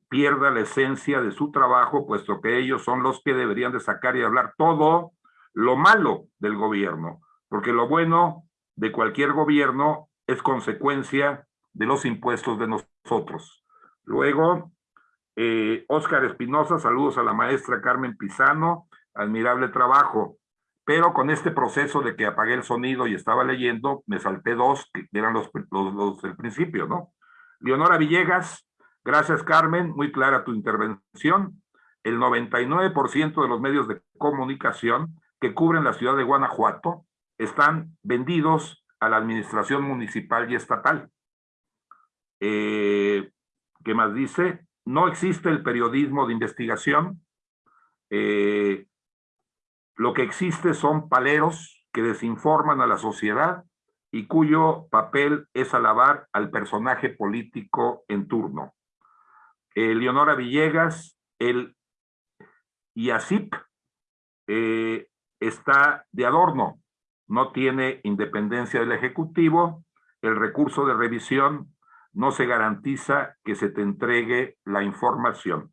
pierda la esencia de su trabajo, puesto que ellos son los que deberían de sacar y hablar todo lo malo del gobierno, porque lo bueno de cualquier gobierno es consecuencia de los impuestos de nosotros. Luego, eh, Óscar Espinosa, saludos a la maestra Carmen Pisano, admirable trabajo pero con este proceso de que apagué el sonido y estaba leyendo, me salté dos, que eran los, los, del principio, ¿no? Leonora Villegas, gracias Carmen, muy clara tu intervención. El 99% de los medios de comunicación que cubren la ciudad de Guanajuato están vendidos a la administración municipal y estatal. Eh, ¿Qué más dice? No existe el periodismo de investigación. Eh, lo que existe son paleros que desinforman a la sociedad y cuyo papel es alabar al personaje político en turno. Leonora Villegas, el IACIP, eh, está de adorno, no tiene independencia del Ejecutivo, el recurso de revisión no se garantiza que se te entregue la información.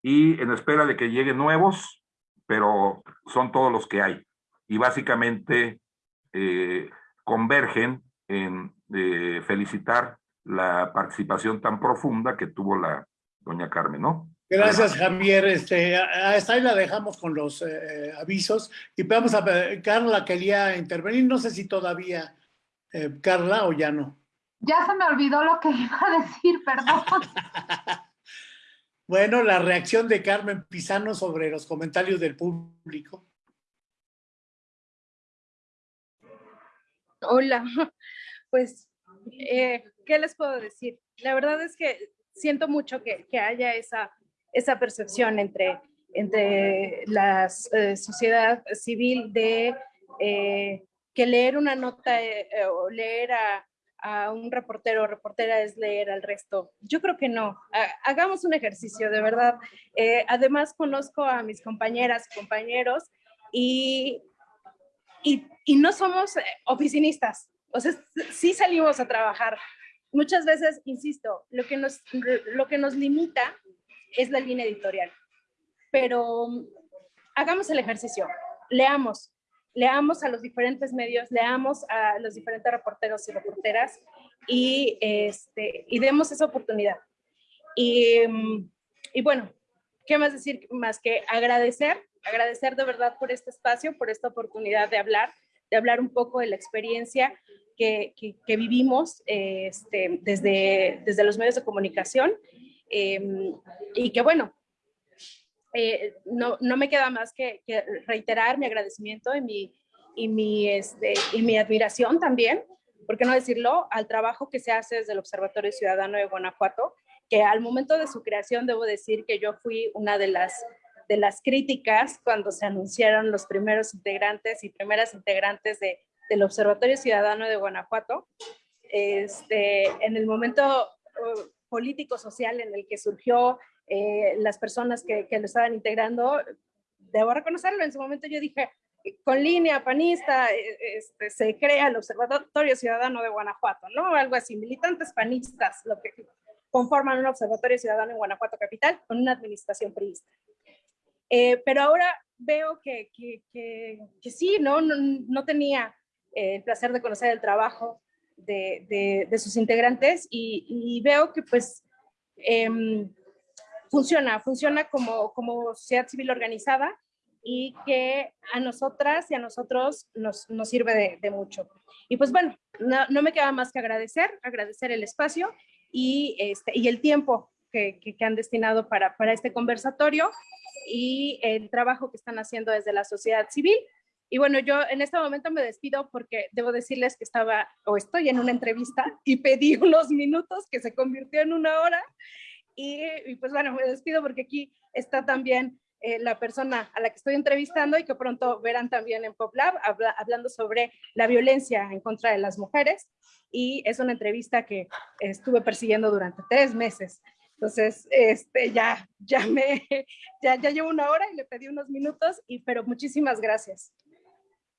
Y en espera de que lleguen nuevos, pero son todos los que hay. Y básicamente eh, convergen en eh, felicitar la participación tan profunda que tuvo la doña Carmen, ¿no? Gracias, Javier. Este, hasta ahí la dejamos con los eh, avisos. Y vamos a Carla quería intervenir. No sé si todavía, Carla, o ya no. Ya se me olvidó lo que [LAUGHS] iba a decir, perdón. [LAUGHS] Bueno, la reacción de Carmen Pisano sobre los comentarios del público. Hola, [LAUGHS] pues, eh, ¿qué les puedo decir? La verdad es que siento mucho que, haya esa, esa percepción entre, entre la eh, sociedad civil de eh, que leer una nota o leer a, a un reportero o reportera es leer al resto. Yo creo que no. Hagamos un ejercicio, de verdad. Además, conozco a mis compañeras y compañeros y, y, y, no somos eh, oficinistas. O sea, sí salimos a trabajar. Muchas veces, insisto, lo que nos, lo que nos limita es la línea editorial. pero hagamos el ejercicio, leamos, leamos a los diferentes medios, leamos a los diferentes reporteros y reporteras y, este, y demos esa oportunidad. Y, y bueno, ¿qué más decir? Más que agradecer, agradecer de verdad por este espacio, por esta oportunidad de hablar, de hablar un poco de la experiencia que, que, vivimos este, desde, desde los medios de comunicación em, y que bueno, eh, no, no, me queda más que, reiterar mi agradecimiento y mi, y, mi, este, y mi admiración también, ¿por qué no decirlo?, al trabajo que se hace desde el Observatorio Ciudadano de Guanajuato, que al momento de su creación debo decir que yo fui una de las, de las críticas cuando se anunciaron los primeros integrantes y primeras integrantes de, del Observatorio Ciudadano de Guanajuato. Este, en el momento uh, político-social en el que surgió eh, las personas que, lo estaban integrando, debo reconocerlo, en su momento yo dije, con línea panista eh, este, se crea el Observatorio Ciudadano de Guanajuato, ¿no? Algo así, militantes panistas, lo que conforman un Observatorio Ciudadano en Guanajuato Capital con una administración priista. Eh, pero ahora veo que, que, que, sí, ¿no? No, no tenía el placer de conocer el trabajo de, de, sus integrantes y, y, veo que pues eh, funciona, funciona como, como sociedad civil organizada y que a nosotras y a nosotros nos, nos sirve de, mucho. Y pues bueno, no, no, me queda más que agradecer, agradecer el espacio y, este, y el tiempo que, han destinado para, para este conversatorio y el trabajo que están haciendo desde la sociedad civil. Y bueno, yo en este momento me despido porque debo decirles que estaba o estoy en una entrevista y pedí [LAUGHS] unos minutos que se convirtió en una hora y, pues bueno, me despido porque aquí está también eh, la persona a la que estoy entrevistando y que pronto verán también en PopLab, hablando sobre la violencia en contra de las mujeres. Y es una entrevista que estuve persiguiendo durante tres meses. Entonces, este, ya, ya, me, [LAUGHS] ya, ya llevo una hora y le pedí unos minutos, y, pero muchísimas gracias.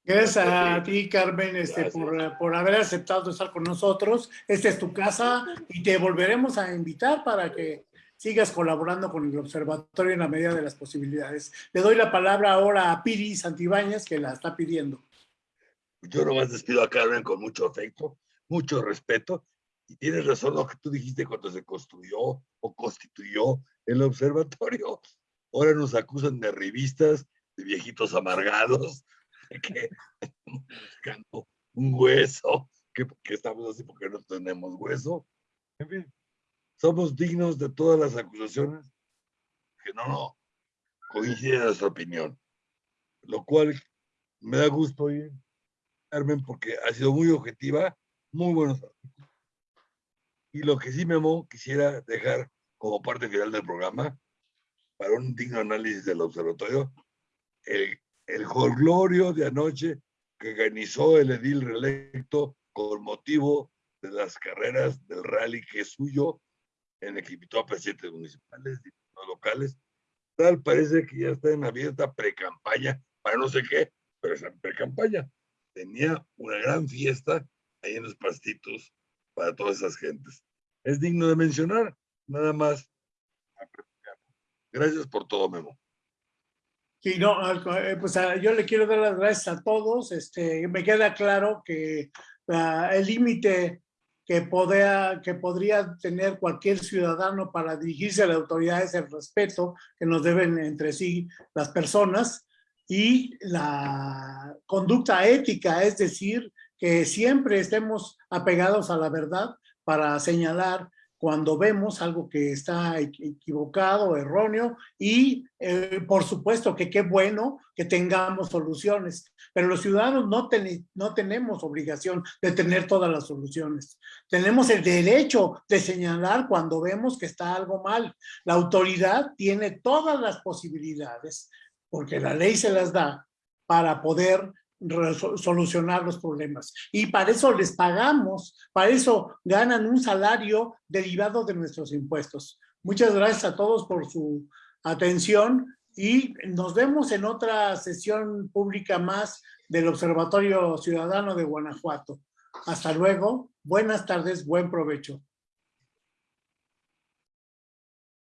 Gracias a ti, Carmen, este, por, por, haber aceptado estar con nosotros. Esta es tu casa y te volveremos a invitar para que sigas colaborando con el observatorio en la medida de las posibilidades. Le doy la palabra ahora a Piri Santibáñez, que la está pidiendo. Yo nomás despido a Carmen con mucho afecto, mucho respeto. Y tienes razón lo que tú dijiste cuando se construyó o constituyó el observatorio. Ahora nos acusan de revistas, de viejitos amargados, [LAUGHS] que buscando un hueso, que, estamos así porque no tenemos hueso. En fin, somos dignos de todas las acusaciones que no, no coinciden nuestra opinión. Lo cual me da gusto oír, Carmen, porque ha sido muy objetiva, muy buenos artículos. Y lo que sí, me Memo, quisiera dejar como parte final del programa, para un digno análisis del observatorio, el el jolgorio de anoche que organizó el edil reelecto con motivo de las carreras del rally que es suyo, en invitó a presidentes municipales, diputados locales. Tal parece que ya está en abierta pre-campaña, para no sé qué, pero es en pre-campaña. Tenía una gran fiesta ahí en los pastitos para todas esas gentes. Es digno de mencionar, nada más. Gracias por todo, Memo. Sí, no, eh, pues ah, yo le quiero dar las gracias a todos. Este, me queda claro que ah, el límite que, que podría tener cualquier ciudadano para dirigirse a las autoridades es el respeto que nos deben entre sí las personas y la conducta ética, es decir, que siempre estemos apegados a la verdad para señalar cuando vemos algo que está equivocado, erróneo, y eh, por supuesto que qué bueno que tengamos soluciones, pero los ciudadanos no, no tenemos obligación de tener todas las soluciones. Tenemos el derecho de señalar cuando vemos que está algo mal. La autoridad tiene todas las posibilidades, porque la ley se las da, para poder solucionar los problemas. Y para eso les pagamos, para eso ganan un salario derivado de nuestros impuestos. Muchas gracias a todos por su atención y nos vemos en otra sesión pública más del Observatorio Ciudadano de Guanajuato. Hasta luego, buenas tardes, buen provecho.